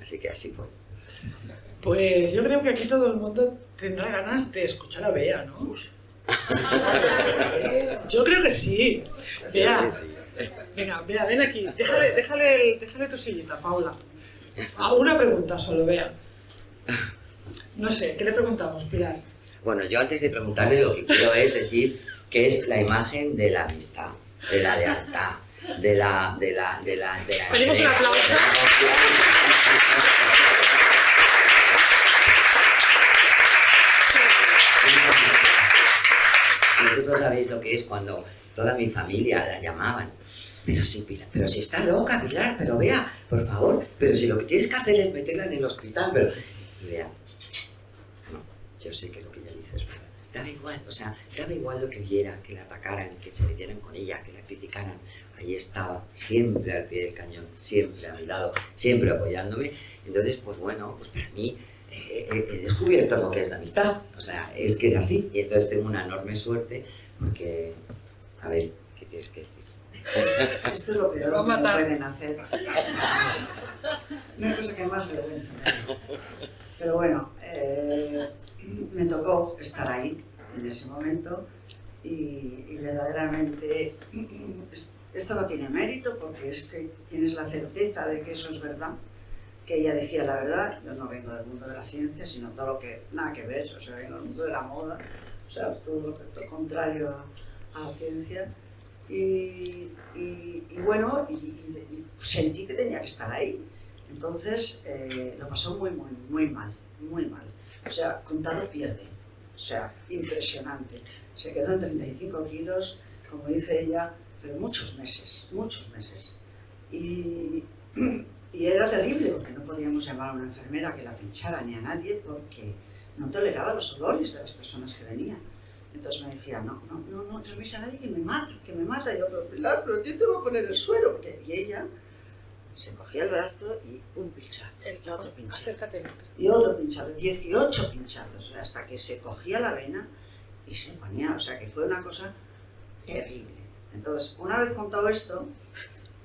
Así que así fue.
Pues yo creo que aquí todo el mundo tendrá ganas de escuchar a Bea, ¿no? yo creo que sí. Bea, Venga, ven aquí. Déjale, déjale, déjale tu sillita, Paula. Ah, una pregunta solo, vea. No sé, ¿qué le preguntamos, Pilar?
Bueno, yo antes de preguntarle lo que quiero es decir que es la imagen de la amistad, de la lealtad, de la... De la, de la, de la
Pedimos un aplauso.
Vosotros sabéis lo que es cuando toda mi familia la llamaban. Pero si, Pilar, pero si está loca, Pilar, pero vea, por favor, pero si lo que tienes que hacer es meterla en el hospital, pero... Y vea, no, yo sé que lo que ella dice es verdad. Daba igual, o sea, daba igual lo que oyera, que la atacaran, que se metieran con ella, que la criticaran. Ahí estaba, siempre al pie del cañón, siempre a mi lado, siempre apoyándome. Entonces, pues bueno, pues para mí eh, he, he descubierto lo que es la amistad. O sea, es que es así. Y entonces tengo una enorme suerte porque, a ver, ¿qué tienes que decir?
Esto es lo peor que
matar.
pueden hacer. No hay cosa que más vergüenza. Pero bueno, eh, me tocó estar ahí en ese momento y, y verdaderamente es- esto no tiene mérito porque es que tienes la certeza de que eso es verdad, que ella decía la verdad, yo no vengo del mundo de la ciencia, sino todo lo que, nada que ver, o sea, vengo del mundo de la moda, o sea, todo lo que todo contrario a, a la ciencia. Y, bueno, y, sentí que tenía que estar ahí. Entonces eh, lo pasó muy, muy, muy mal, muy mal. O sea, contado pierde. O sea, impresionante. Se quedó en 35 kilos, como dice ella, pero muchos meses, muchos meses. Y era terrible porque no podíamos llamar a una enfermera que la pinchara ni a nadie porque no toleraba los olores de las personas que venían. Entonces me decía, no, no, no, no llaméis a nadie que me mata, que me mata. Y yo, pero Pilar, ¿pero quién te va a poner el suero? Porque, y ella se cogía el brazo y un pinchazo, y otro pinchazo,
Acércate.
y otro pinchazo, 18 pinchazos, hasta que se cogía la vena y se ponía, o sea que fue una cosa terrible. Entonces, una vez contado esto,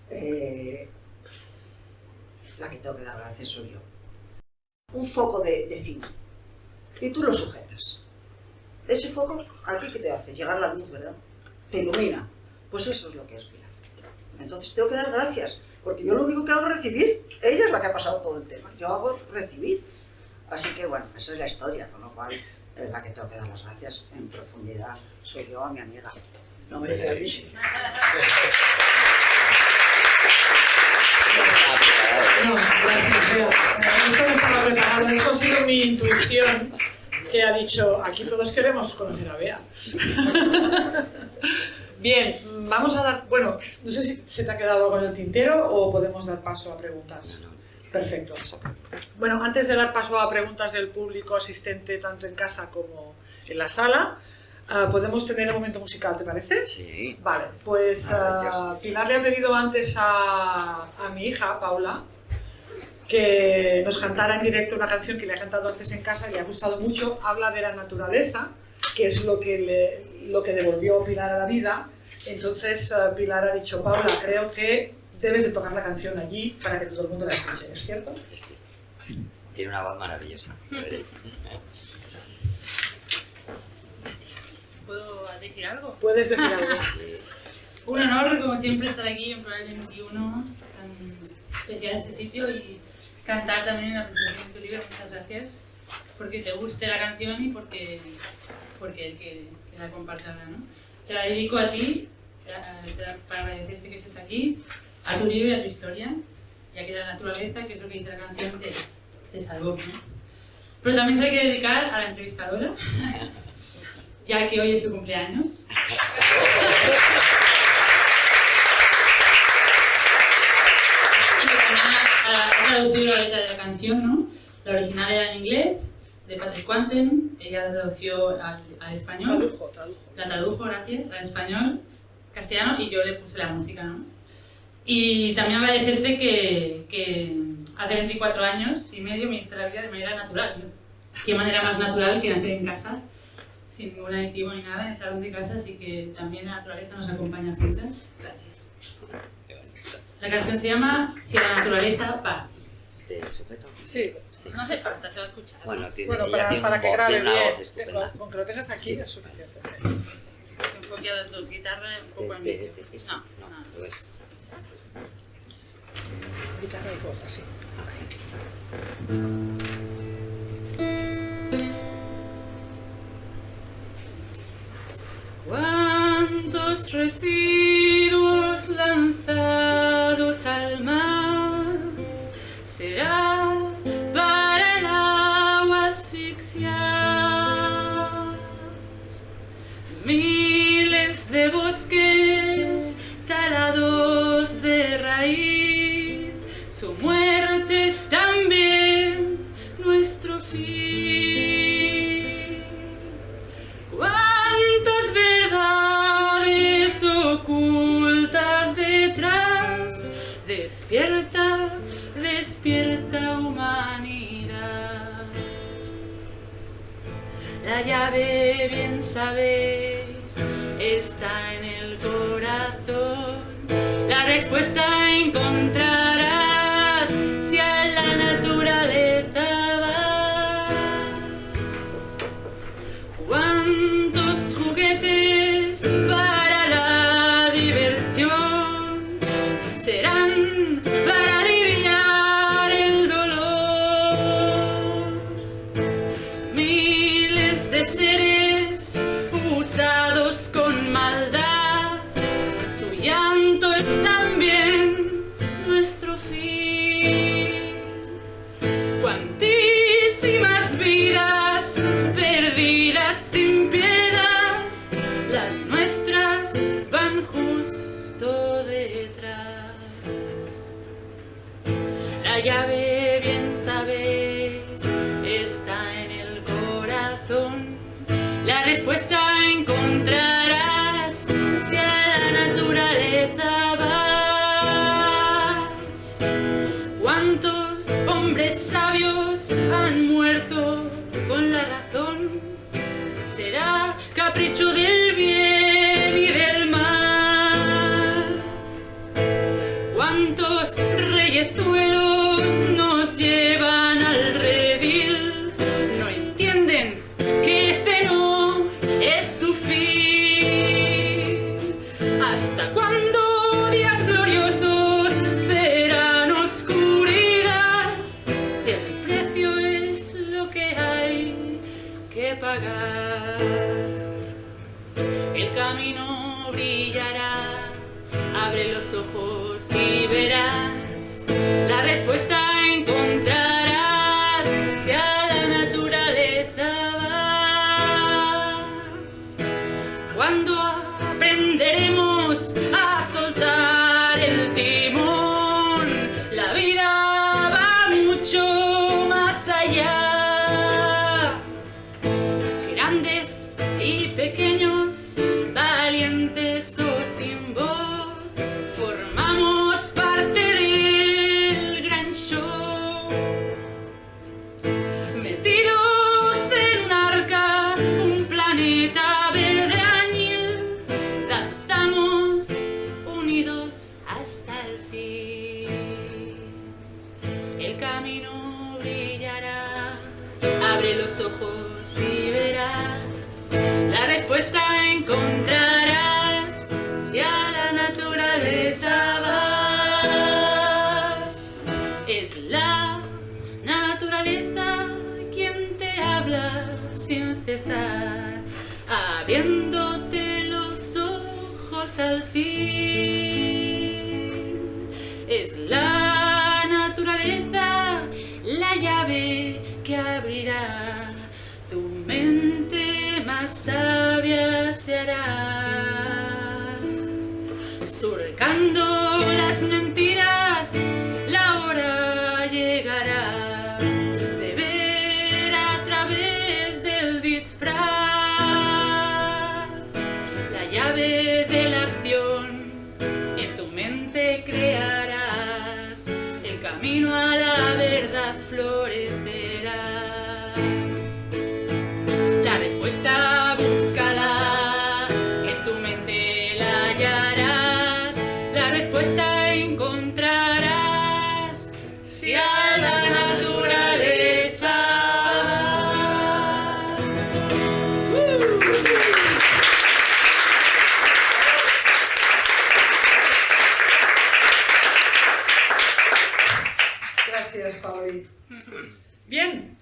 eh, la que tengo que dar gracias soy yo. Un foco de, de cine. Y tú lo sujetas. Ese foco, ¿a ti qué te hace? Llegar la luz, ¿verdad? Te ilumina. Pues eso es lo que es Pilar. Entonces tengo que dar gracias, porque yo lo único que hago es recibir. Ella es la que ha pasado todo el tema. Yo hago recibir. Así que bueno, esa es la historia, con lo cual es la que tengo que dar las gracias en profundidad. Soy yo a mi amiga. No me digas bicho.
No, gracias. Eso no estaba preparado, eso ha sido mi intuición que ha dicho, aquí todos queremos conocer a Bea. Bien, vamos a dar, bueno, no sé si se te ha quedado algo en el tintero o podemos dar paso a preguntas. Perfecto. Bueno, antes de dar paso a preguntas del público asistente tanto en casa como en la sala, ah, podemos tener el momento musical, ¿te parece?
Sí.
Vale, pues ah, Pilar le ha pedido antes a, a mi hija, Paula, que nos cantara en directo una canción que le ha cantado antes en casa y le ha gustado mucho. Habla de la naturaleza, que es lo que, le, lo que devolvió Pilar a la vida. Entonces ah, Pilar ha dicho, Paula, creo que debes de tocar la canción allí para que todo el mundo la escuche, ¿es cierto?
Este. Tiene una voz maravillosa. ya veréis.
¿Puedo decir algo?
Puedes decir algo.
Un honor, como siempre, estar aquí en Plural 21, tan especial este sitio y cantar también en la presentación de tu libro. Muchas gracias porque te guste la canción y porque, porque el que, que la comparta ahora, ¿no? Te la dedico a ti, la- para agradecerte que estés aquí, a tu libro y a tu historia, ya que la naturaleza, que es lo que dice la canción, te, te salvó, ¿no? Pero también se la quiero dedicar a la entrevistadora, ya que hoy es su cumpleaños. Y que también traducido la letra de la canción, ¿no? La original era en inglés, de Patrick Quanten, ella la tradució al, al español,
Tradujo, tradujo.
la tradujo, gracias, al español, castellano, y yo le puse la música, ¿no? Y también agradecerte que, que hace 24 años y medio me diste la vida de manera natural, ¿no? Qué manera más natural que nacer en casa, sin ningún aditivo ni nada, en el salón de casa, así que también la naturaleza nos acompaña juntas. Gracias. La canción se llama Si la naturaleza vas.
Sí.
sí.
No hace falta, se va a escuchar.
Bueno, tiene,
para, para que
voz, tiene una
bien. Con que lo tengas aquí
Enfoque a las dos guitarras un poco
al
medio. no,
no,
no.
Guitarra y voz, así.
Cuántos reciben pagar. El camino brillará, abre los ojos y verás la respuesta.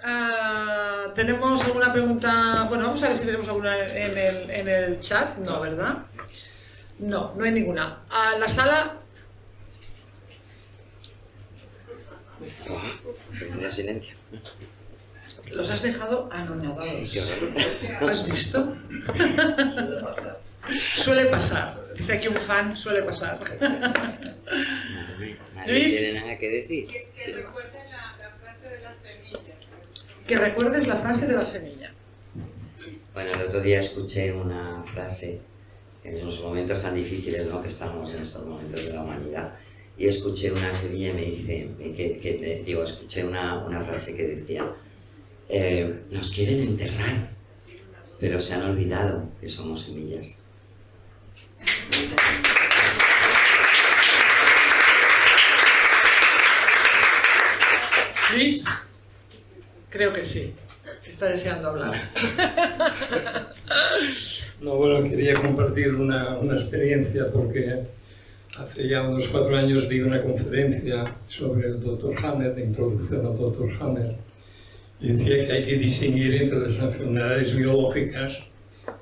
Ah, ¿tenemos alguna pregunta? Bueno, vamos a ver si tenemos alguna en el, en el chat. No, ¿verdad? No, no hay ninguna. A la sala,
Tengo silencio.
los has dejado anonadados. ¿Has visto? Suele pasar. Dice aquí un fan, suele pasar. Luis.
tiene nada que decir.
Que,
Sí.
que recuerden la, la frase de la semilla.
Que recuerdes la frase de la semilla.
Bueno, el otro día escuché una frase en los momentos tan difíciles ¿no? que estamos en estos momentos de la humanidad y escuché una semilla y me dice, que, digo, escuché una, una frase que decía, eh, nos quieren enterrar, pero se han olvidado que somos semillas.
Luis, creo que sí. Está deseando hablar.
No, bueno, quería compartir una, una experiencia porque hace ya unos cuatro años di una conferencia sobre el Dr. Hammer, de introducción al Dr. Hammer, y decía que hay que distinguir entre las enfermedades biológicas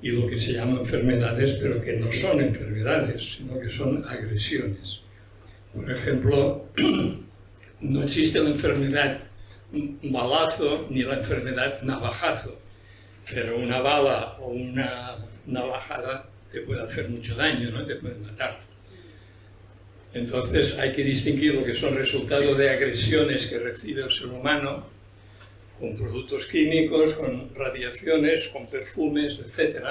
y lo que se llama enfermedades, pero que no son enfermedades, sino que son agresiones. Por ejemplo, no existe la enfermedad balazo ni la enfermedad navajazo, pero una bala o una navajada te puede hacer mucho daño, ¿no? te puede matar. Entonces hay que distinguir lo que son resultados de agresiones que recibe el ser humano con productos químicos, con radiaciones, con perfumes, etc.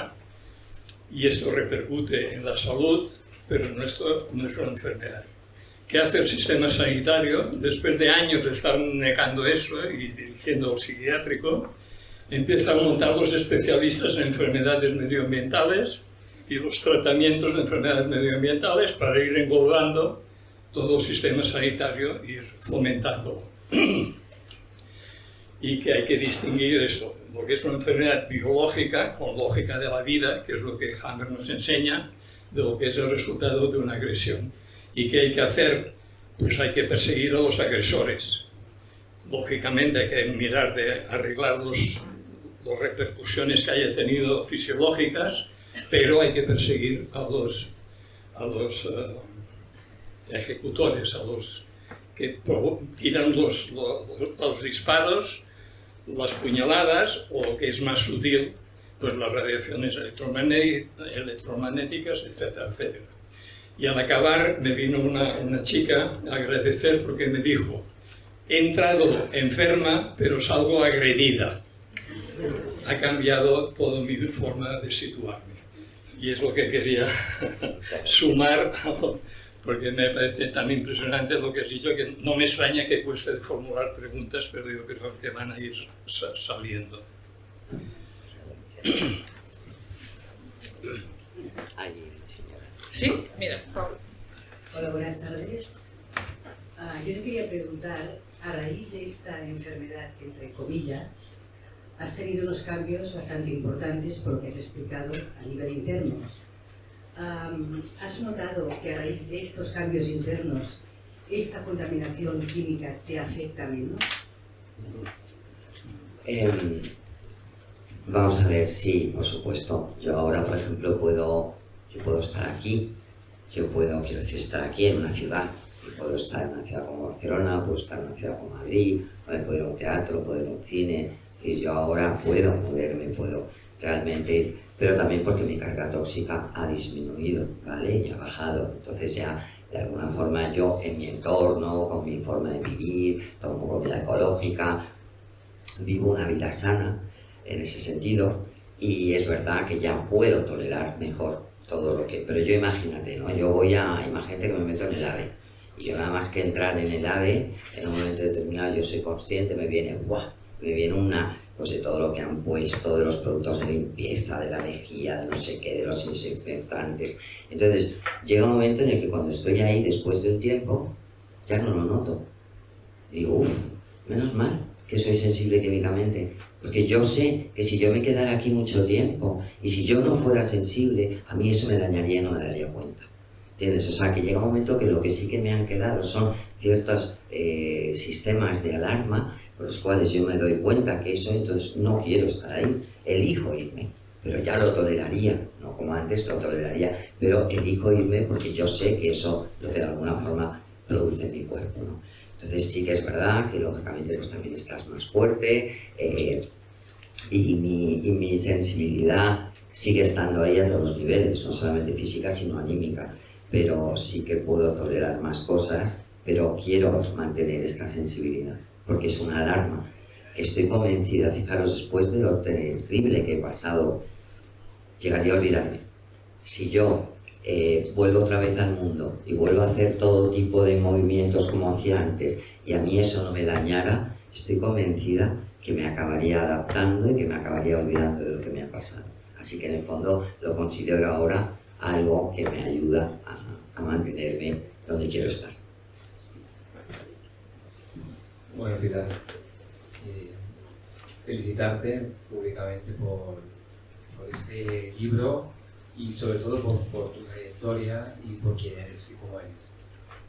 Y esto repercute en la salud, pero no, esto no es una enfermedad. ¿Qué hace el sistema sanitario? Después de años de estar negando eso y dirigiendo el psiquiátrico, empieza a montar los especialistas en enfermedades medioambientales y los tratamientos de enfermedades medioambientales para ir engordando todo el sistema sanitario e ir fomentándolo. y que hay que distinguir esto, lo que es una enfermedad biológica con lógica de la vida, que es lo que Hammer nos enseña, de lo que es el resultado de una agresión. ¿Y qué hay que hacer? Pues hay que perseguir a los agresores. Lógicamente hay que mirar de arreglar los, las repercusiones que haya tenido fisiológicas, pero hay que perseguir a los, a los eh, ejecutores, a los que tiran los, los, los disparos, las puñaladas, o que es más sutil, pues las radiaciones electromagné- electromagnéticas, etcétera, etcétera. Y al acabar me vino una, una chica a agradecer porque me dijo, he entrado enferma, pero salgo agredida. Ha cambiado toda mi forma de situarme. Y es lo que quería sumar, porque me parece tan impresionante lo que has dicho, que no me extraña que cueste formular preguntas, pero yo creo que van a ir sa- saliendo.
Allí.
Sí, mira.
Hola, buenas tardes. Ah, yo le quería preguntar, a raíz de esta enfermedad, entre comillas, has tenido unos cambios bastante importantes por lo que has explicado a nivel internos. Am, ¿Has notado que a raíz de estos cambios internos esta contaminación química te afecta menos?
Em, vamos a ver, sí, por supuesto. Yo ahora, por ejemplo, puedo, yo puedo estar aquí, yo puedo, quiero decir, estar aquí en una ciudad. Y puedo estar en una ciudad como Barcelona, puedo estar en una ciudad como Madrid, puedo ir a un teatro, puedo ir a un cine. Y yo ahora puedo moverme, puedo realmente, pero también porque mi carga tóxica ha disminuido, ¿vale? Y ha bajado. Entonces ya, de alguna forma, yo en mi entorno, con mi forma de vivir, tomo comida ecológica, vivo una vida sana en ese sentido y es verdad que ya puedo tolerar mejor todo lo que... Pero yo imagínate, ¿no? Yo voy a... Imagínate que me meto en el AVE y yo nada más que entrar en el AVE, en un momento determinado yo soy consciente, me viene, ¡guau! Me viene una, pues de todo lo que han puesto, de los productos de limpieza, de la lejía, de no sé qué, de los desinfectantes. Entonces, llega un momento en el que cuando estoy ahí, después de un tiempo, ya no lo noto. Digo, uff, menos mal que soy sensible químicamente, porque yo sé que si yo me quedara aquí mucho tiempo y si yo no fuera sensible, a mí eso me dañaría y no me daría cuenta. ¿Entiendes? O sea, que llega un momento que lo que sí que me han quedado son ciertos eh, sistemas de alarma por los cuales yo me doy cuenta que eso, entonces no quiero estar ahí, elijo irme, pero ya lo toleraría, no como antes lo toleraría, pero elijo irme porque yo sé que eso lo que de alguna forma produce mi cuerpo, ¿no? Entonces sí que es verdad que lógicamente pues también estás más fuerte eh, y, mi, y mi sensibilidad sigue estando ahí a todos los niveles, no solamente física sino anímica, pero sí que puedo tolerar más cosas, pero quiero mantener esta sensibilidad porque es una alarma. Estoy convencida, fijaros, después de lo terrible que he pasado, llegaría a olvidarme. Si yo eh, vuelvo otra vez al mundo y vuelvo a hacer todo tipo de movimientos como hacía antes y a mí eso no me dañara, estoy convencida que me acabaría adaptando y que me acabaría olvidando de lo que me ha pasado. Así que en el fondo lo considero ahora algo que me ayuda a, a mantenerme donde quiero estar.
Bueno, Pilar, eh, felicitarte públicamente por, por, este libro y sobre todo por, por, tu trayectoria y por quién eres y cómo eres.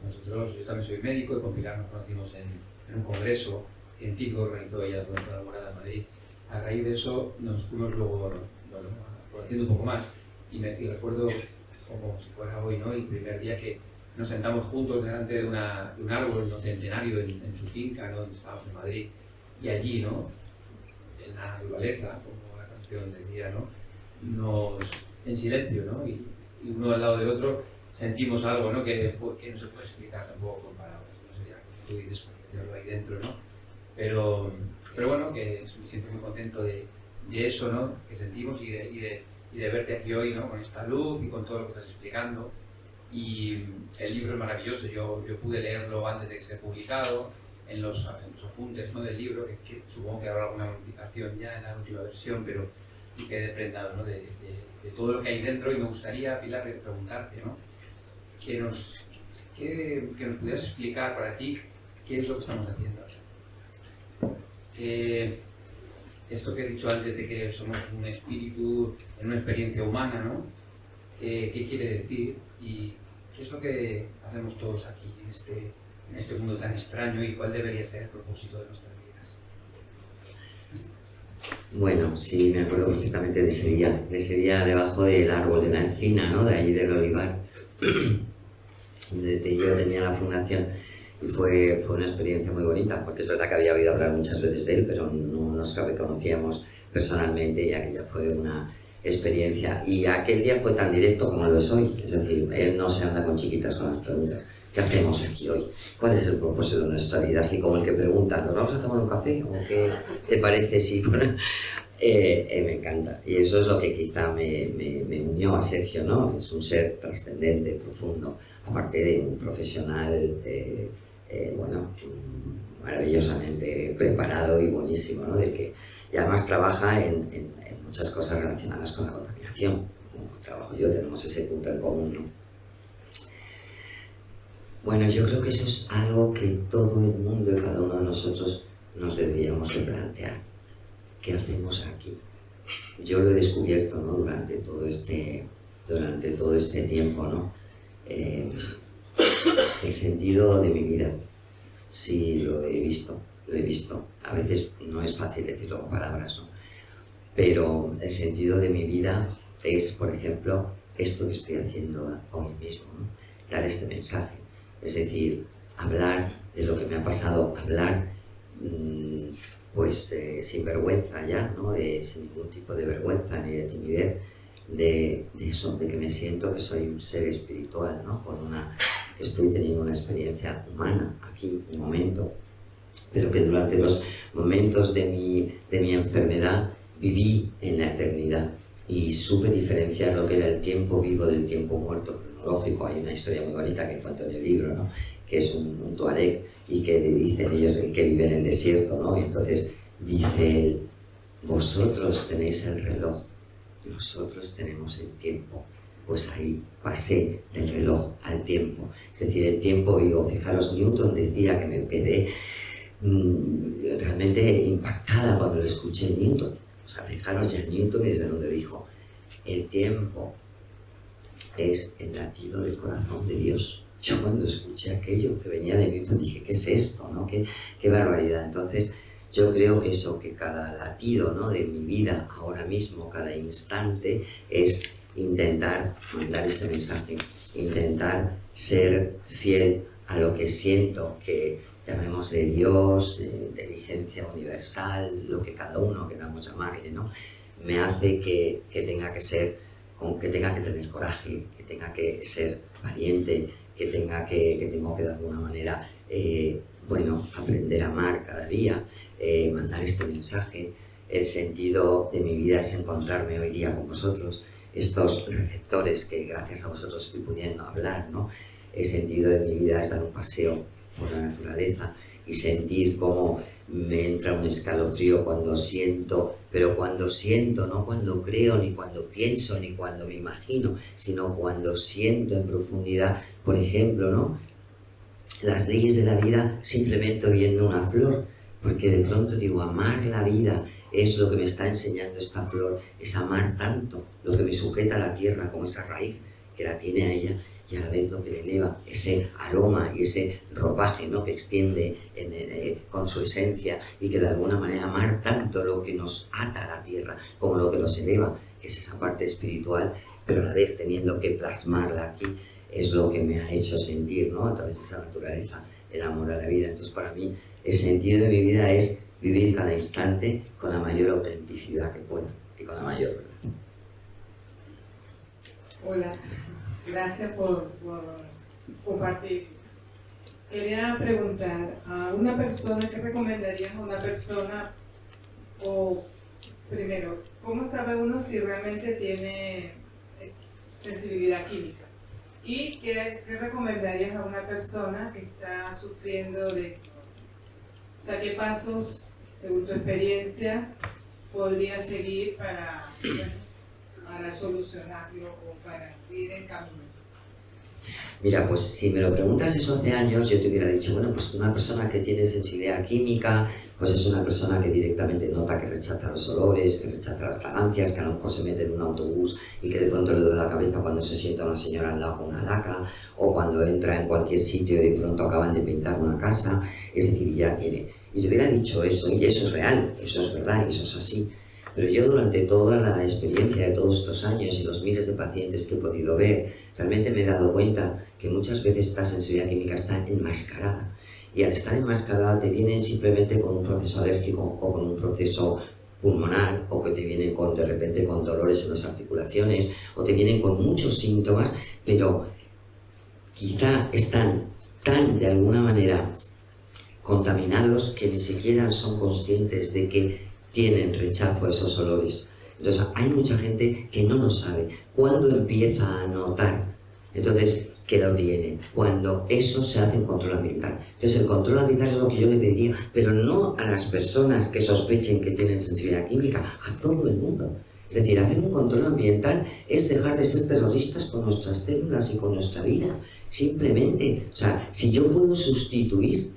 Nosotros, yo también soy médico y con Pilar nos conocimos en, en un congreso científico que organizó ella durante la Morada de Madrid. A raíz de eso nos fuimos luego bueno, conociendo un poco más y, me, y recuerdo como si fuera hoy, ¿no? El primer día que nos sentamos juntos delante de, una, de un árbol ¿no? centenario en, en, su finca, ¿no? donde estábamos en Madrid, y allí, ¿no? en la naturaleza, como la canción decía, ¿no? nos, en silencio, ¿no? Y, y, uno al lado del otro sentimos algo ¿no? que, que no se puede explicar tampoco con palabras, no sería tú dices, decirlo ahí dentro, ¿no? Pero, pero bueno, que siempre muy contento de, de eso ¿no? que sentimos y de, y, de, y de verte aquí hoy ¿no? con esta luz y con todo lo que estás explicando y el libro es maravilloso, yo, yo pude leerlo antes de que sea publicado, en los, en los apuntes ¿no? del libro, que, que, supongo que habrá alguna modificación ya en la última versión, pero quedé prendado ¿no? de, de, de, todo lo que hay dentro y me gustaría, Pilar, preguntarte, ¿no? que, nos, que, nos pudieras explicar para ti qué es lo que estamos haciendo. Eh, esto que he dicho antes de que somos un espíritu en una experiencia humana, ¿no? Eh, ¿Qué quiere decir? Y qué es lo que hacemos todos aquí, en este, en este mundo tan extraño, y cuál debería ser el propósito de nuestras vidas.
Bueno, sí, me acuerdo perfectamente de ese día, de ese día debajo del árbol de la encina, ¿no? De allí del olivar, donde yo tenía la fundación. Y fue, fue una experiencia muy bonita, porque es verdad que había oído hablar muchas veces de él, pero no nos conocíamos personalmente y aquella fue una, experiencia. Y aquel día fue tan directo como lo es hoy. Es decir, él no se anda con chiquitas con las preguntas. ¿Qué hacemos aquí hoy? ¿Cuál es el propósito de nuestra vida? Así como el que pregunta, ¿nos vamos a tomar un café? ¿O qué te parece si...? eh, eh, me encanta. Y eso es lo que quizá me, me, me unió a Sergio, ¿no? Es un ser trascendente, profundo, aparte de un profesional, eh, eh, bueno, maravillosamente preparado y buenísimo, ¿no? Del que, y además trabaja en, en muchas cosas relacionadas con la contaminación. Como trabajo yo, tenemos ese punto en común, ¿no? Bueno, yo creo que eso es algo que todo el mundo y cada uno de nosotros nos deberíamos de plantear. ¿Qué hacemos aquí? Yo lo he descubierto ¿no? durante, todo este, durante todo este tiempo, ¿no? Eh, el sentido de mi vida. Sí, lo he visto, lo he visto. A veces no es fácil decirlo con palabras, ¿no? pero el sentido de mi vida es, por ejemplo, esto que estoy haciendo hoy mismo, dar este mensaje, es decir, hablar de lo que me ha pasado, hablar mmm, pues eh, sin vergüenza ya, ¿no? sin ningún tipo de vergüenza ni de timidez, de, de, eso, de que me siento que soy un ser espiritual, ¿no? Con una, que estoy teniendo una experiencia humana aquí, un momento, pero que durante los momentos de mi, de mi enfermedad viví en la eternidad y supe diferenciar lo que era el tiempo vivo del tiempo muerto cronológico. Hay una historia muy bonita que cuento en el libro, ¿no? que es un, un tuareg y que dicen ellos el que vive en el desierto, ¿no? y entonces dice él, vosotros tenéis el reloj, nosotros tenemos el tiempo. Pues ahí pasé del reloj al tiempo, es decir, el tiempo vivo. Fijaros, Newton decía que me quedé mmm, realmente impactada cuando lo escuché Newton o sea, fijaros ya Newton es de donde dijo, el tiempo es el latido del corazón de Dios. Yo cuando escuché aquello que venía de mí, dije, ¿qué es esto? No? ¿Qué, qué barbaridad. Entonces, yo creo que eso, que cada latido ¿no? de mi vida ahora mismo, cada instante, es intentar mandar este mensaje, intentar ser fiel a lo que siento, que llamémosle Dios, eh, inteligencia universal, lo que cada uno queramos llamarle, ¿no? Me hace que, que tenga que ser, que tenga que tener coraje, que tenga que ser valiente, que tenga que, tengo que de alguna manera, eh, bueno, aprender a amar cada día, eh, mandar este mensaje. El sentido de mi vida es encontrarme hoy día con vosotros, estos receptores que gracias a vosotros estoy pudiendo hablar, ¿no? El sentido de mi vida es dar un paseo por la naturaleza y sentir cómo me entra un escalofrío cuando siento, pero cuando siento, no cuando creo, ni cuando pienso, ni cuando me imagino, sino cuando siento en profundidad, por ejemplo, ¿no? Las leyes de la vida simplemente viendo una flor, porque de pronto digo, amar la vida es lo que me está enseñando esta flor, es amar tanto, lo que me sujeta a la tierra como esa raíz que la tiene ella y a la vez lo que le eleva, ese aroma y ese ropaje ¿no? que extiende eh, con su esencia y que de alguna manera amar tanto lo que nos ata a la tierra como lo que nos eleva, que es esa parte espiritual, pero a la vez teniendo que plasmarla aquí, es lo que me ha hecho sentir ¿no? a través de esa naturaleza el amor a la vida. Entonces para mí el sentido de mi vida es vivir cada instante con la mayor autenticidad que pueda y con la mayor verdad.
Hola, gracias por, compartir. Quería preguntar a una persona, ¿qué recomendarías a una persona? O primero, ¿cómo sabe uno si realmente tiene eh, sensibilidad química? ¿Y qué, recomendarías a una persona que está sufriendo de... O sea, ¿qué pasos, según tu experiencia, podría seguir para, para solucionarlo o para ir en camino?
Mira, pues si me lo preguntas eso hace años, yo te hubiera dicho, bueno, pues una persona que tiene sensibilidad química, pues es una persona que directamente nota que rechaza los olores, que rechaza las fragancias, que a lo mejor se mete en un autobús y que de pronto le duele la cabeza cuando se sienta una señora al lado con una laca, o cuando entra en cualquier sitio y de pronto acaban de pintar una casa, es decir, ya tiene. Y te hubiera dicho eso, y eso es real, eso es verdad, eso es así. Pero yo durante toda la experiencia de todos estos años y los miles de pacientes que he podido ver, realmente me he dado cuenta que muchas veces esta sensibilidad química está enmascarada. Y al estar enmascarada te vienen simplemente con un proceso alérgico o con un proceso pulmonar o que te vienen con, de repente con dolores en las articulaciones o te vienen con muchos síntomas, pero quizá están tan de alguna manera contaminados que ni siquiera son conscientes de que tienen rechazo a esos olores. Entonces hay mucha gente que no lo sabe. ¿Cuándo empieza a notar? Entonces, que lo tiene, cuando eso se hace en control ambiental. Entonces el control ambiental es lo que yo le pediría, pero no a las personas que sospechen que tienen sensibilidad química, a todo el mundo. Es decir, hacer un control ambiental es dejar de ser terroristas con nuestras células y con nuestra vida. Simplemente, o sea, si yo puedo sustituir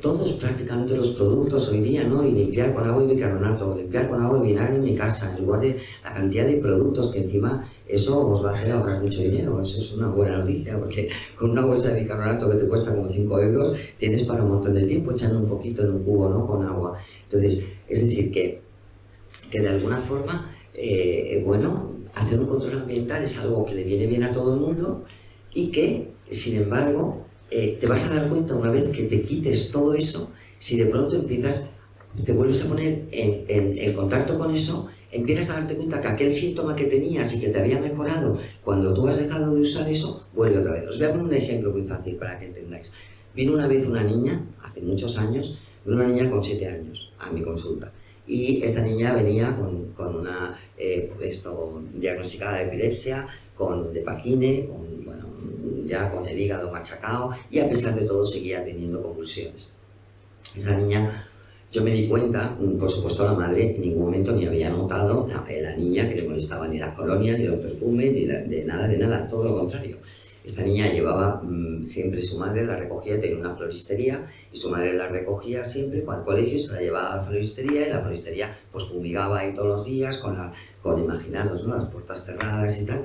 todos prácticamente los productos hoy día, ¿no? Y limpiar con agua y bicarbonato, limpiar con agua y vinagre en mi casa, en lugar de la cantidad de productos que encima eso os va a hacer ahorrar mucho dinero, eso es una buena noticia, porque con una bolsa de bicarbonato que te cuesta como 5 euros, tienes para un montón de tiempo echando un poquito en un cubo, ¿no? Con agua. Entonces, es decir, que, que de alguna forma, eh, bueno, hacer un control ambiental es algo que le viene bien a todo el mundo y que, sin embargo, eh, te vas a dar cuenta una vez que te quites todo eso, si de pronto empiezas, te vuelves a poner en, contacto con eso, empiezas a darte cuenta que aquel síntoma que tenías y que te había mejorado, cuando tú has dejado de usar eso, vuelve otra vez. Os voy a poner un ejemplo muy fácil para que entendáis. Vino una vez una niña, hace muchos años, una niña con 7 años a mi consulta. Y esta niña venía con, con una eh, esto, diagnosticada de epilepsia, con de paquine, con, bueno, ya con el hígado machacado y a pesar de todo seguía teniendo convulsiones. Esa niña, yo me di cuenta, por supuesto la madre en ningún momento ni había notado la, la niña que le molestaba ni las colonias, ni los perfumes, ni de, de nada, de nada, todo lo contrario. Esta niña llevaba mmm, siempre su madre, la recogía, tenía una floristería y su madre la recogía siempre el colegio, se la llevaba a la floristería y la floristería pues fumigaba ahí todos los días con, la, con imaginaros, ¿no? las puertas cerradas y tal.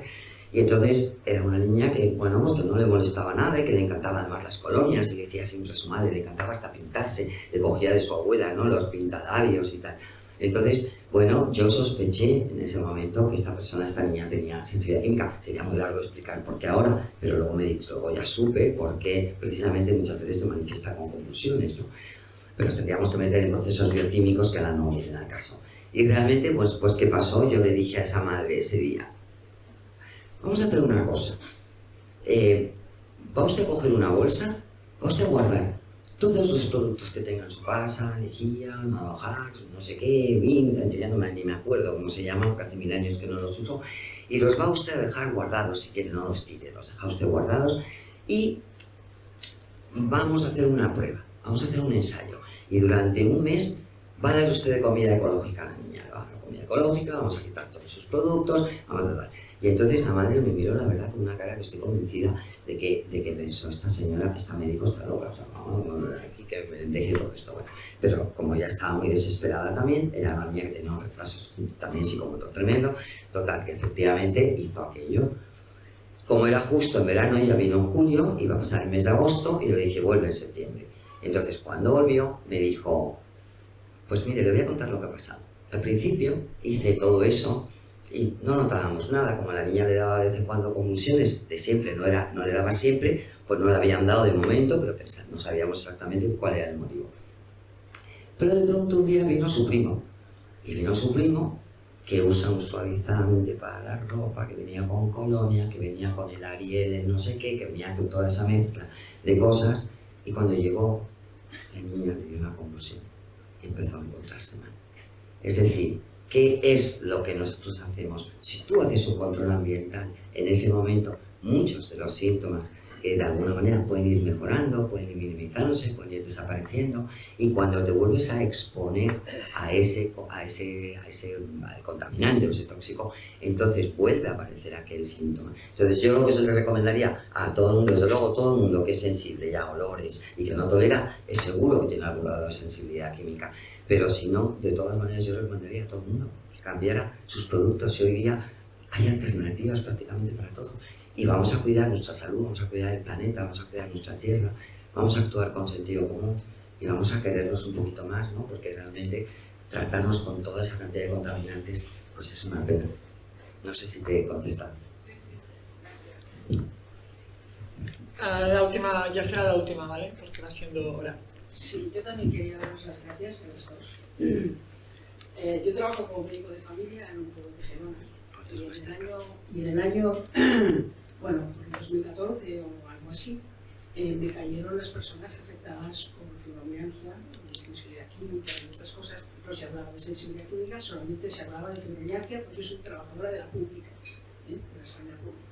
Y entonces era una niña que, bueno, pues que no le molestaba nada y que le encantaba además las colonias y le decía siempre a su madre, le encantaba hasta pintarse, le cogía de su abuela, ¿no? Los pintalabios y tal. Entonces, bueno, yo sospeché en ese momento que esta persona, esta niña tenía sensibilidad química. Sería muy largo explicar por qué ahora, pero luego, me, luego ya supe por qué precisamente muchas veces se manifiesta con convulsiones, ¿no? Pero nos tendríamos que meter en procesos bioquímicos que ahora no vienen al caso. Y realmente, pues, pues, ¿qué pasó? Yo le dije a esa madre ese día, Vamos a hacer una cosa. Eh, va usted a coger una bolsa, va usted a guardar todos los productos que tenga en su casa, lejía, navajas, no sé qué, vin, yo ya no me, ni me acuerdo cómo se llama, porque hace mil años que no los uso, y los va usted a dejar guardados, si quiere, no los tire, los deja usted guardados, y vamos a hacer una prueba, vamos a hacer un ensayo, y durante un mes va a dar usted comida ecológica a la niña, le va a hacer comida ecológica, vamos a quitar todos sus productos, vamos a dar y entonces la madre me miró, la verdad, con una cara que estoy convencida de que, de que pensó, esta señora, esta médico está loca, o sea, vamos, aquí que me deje todo esto. Bueno, pero como ya estaba muy desesperada también, era una niña que tenía un retraso también psicomotor tremendo, total, que efectivamente hizo aquello. Como era justo en verano, ella vino en julio, iba a pasar el mes de agosto, y le dije, vuelve en septiembre. Entonces, cuando volvió, me dijo, pues mire, le voy a contar lo que ha pasado. Al principio hice todo eso y no notábamos nada, como la niña le daba de vez en cuando convulsiones, de siempre, no, era, no le daba siempre, pues no le habían dado de momento, pero pensar, no sabíamos exactamente cuál era el motivo. Pero de pronto un día vino su primo, y vino su primo que usa un suavizante para la ropa, que venía con colonia, que venía con el Ariel, no sé qué, que venía con toda esa mezcla de cosas, y cuando llegó, la niña le dio una convulsión y empezó a encontrarse mal. Es decir, ¿Qué es lo que nosotros hacemos? Si tú haces un control ambiental, en ese momento muchos de los síntomas que de alguna manera pueden ir mejorando, pueden ir minimizándose, pueden ir desapareciendo y cuando te vuelves a exponer a ese, a ese, a ese contaminante o ese tóxico, entonces vuelve a aparecer aquel síntoma. Entonces yo lo que se le recomendaría a todo el mundo, desde luego todo el mundo que es sensible a olores y que no tolera, es seguro que tiene algún grado de sensibilidad química. Pero si no, de todas maneras yo recomendaría a todo el mundo que cambiara sus productos y hoy día hay alternativas prácticamente para todo. Y vamos a cuidar nuestra salud, vamos a cuidar el planeta, vamos a cuidar nuestra tierra, vamos a actuar con sentido común y vamos a querernos un poquito más, ¿no? Porque realmente tratarnos con toda esa cantidad de contaminantes, pues es una pena. No sé si te he contestado.
Uh, la última, ya será la última, ¿vale? Porque va siendo hora.
Sí, yo también quería daros las gracias a los dos. Eh, yo trabajo como médico de familia en un pueblo de Gerona. Y en el año, y en el año bueno, en 2014 o algo así, eh, me cayeron las personas afectadas por fibromialgia, sensibilidad química y estas cosas. No se hablaba de sensibilidad química, solamente se hablaba de fibromialgia porque yo soy trabajadora de la pública, ¿eh? de la sanidad pública.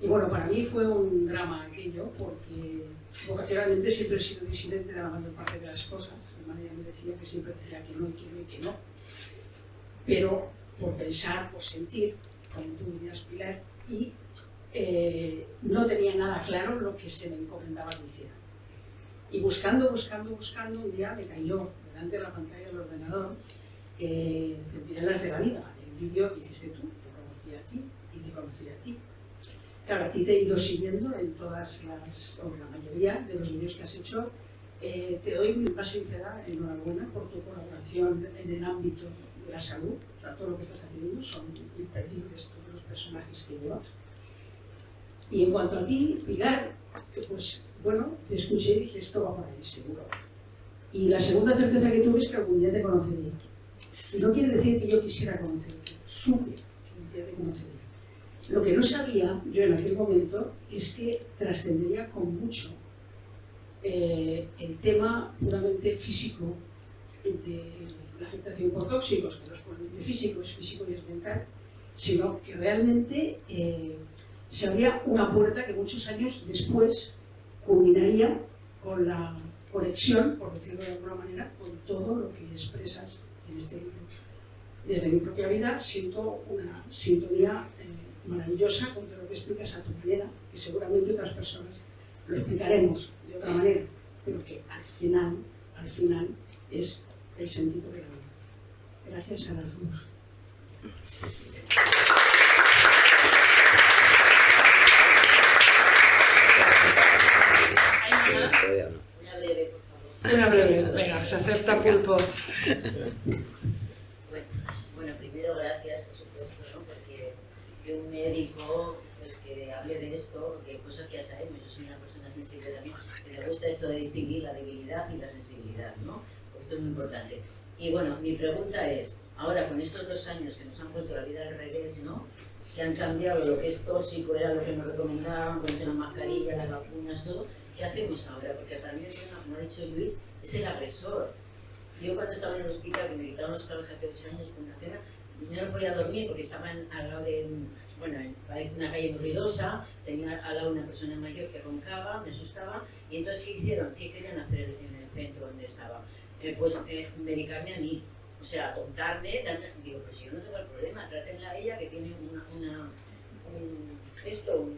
Y bueno, para mí fue un drama aquello porque vocacionalmente siempre he sido disidente de la mayor parte de las cosas. Mi madre me decía que siempre decía que no y que no y que no. Pero por pensar, por sentir, como tú dirías, Pilar, y eh, no tenía nada claro lo que se me encomendaba que hiciera. Y buscando, buscando, buscando, un día me cayó delante de la pantalla del ordenador eh, Centinelas de la Vida, el vídeo que hiciste tú, te conocí a ti y te conocí a ti. Claro, a ti te he ido siguiendo en todas las, o la mayoría de los vídeos que has hecho. Eh, te doy mi más sincera enhorabuena por tu colaboración en el ámbito de la salud. O sea, todo lo que estás haciendo son imperdibles todos los personajes que llevas. Y en cuanto a ti, Pilar, pues bueno, te escuché y dije, esto va por ahí, seguro. Y la segunda certeza que tuve es que algún día te conocería. Y no quiere decir que yo quisiera conocerte, supe que un día te conocería. Lo que no sabía yo en aquel momento es que trascendería con mucho eh, el tema puramente físico de la afectación por tóxicos, que no es puramente físico, es físico y es mental, sino que realmente eh, se abría una puerta que muchos años después culminaría con la conexión, por decirlo de alguna manera, con todo lo que expresas en este libro. Desde mi propia vida siento una sintonía maravillosa con todo lo que explicas a tu manera, que seguramente otras personas lo explicaremos de otra manera, pero que al final, al final es el sentido de la vida. Gracias a las dos.
Se acepta pulpo.
Bueno, primero gracias, por supuesto, ¿no? porque que un médico pues, que hable de esto, que cosas que ya sabemos, yo soy una persona sensible también, que me gusta esto de distinguir la debilidad y la sensibilidad, ¿no? Porque esto es muy importante. Y bueno, mi pregunta es, ahora con estos dos años que nos han puesto la vida al revés, ¿no? Que han cambiado lo que es tóxico, era lo que nos recomendaban, ponerse la mascarilla, las vacunas, todo, ¿qué hacemos ahora? Porque también, como ha dicho Luis, es el agresor. Yo cuando estaba en el hospital, que me quitaron los carros hace ocho años por una cena, no podía dormir porque estaba al lado de bueno, en una calle ruidosa, tenía al lado una persona mayor que roncaba, me asustaba, y entonces ¿qué hicieron? ¿Qué querían hacer en el centro donde estaba? Eh, pues eh, medicarme a mí, o sea, tontarme, digo, pues yo no tengo el problema, trátenla a ella que tiene una, una un, esto,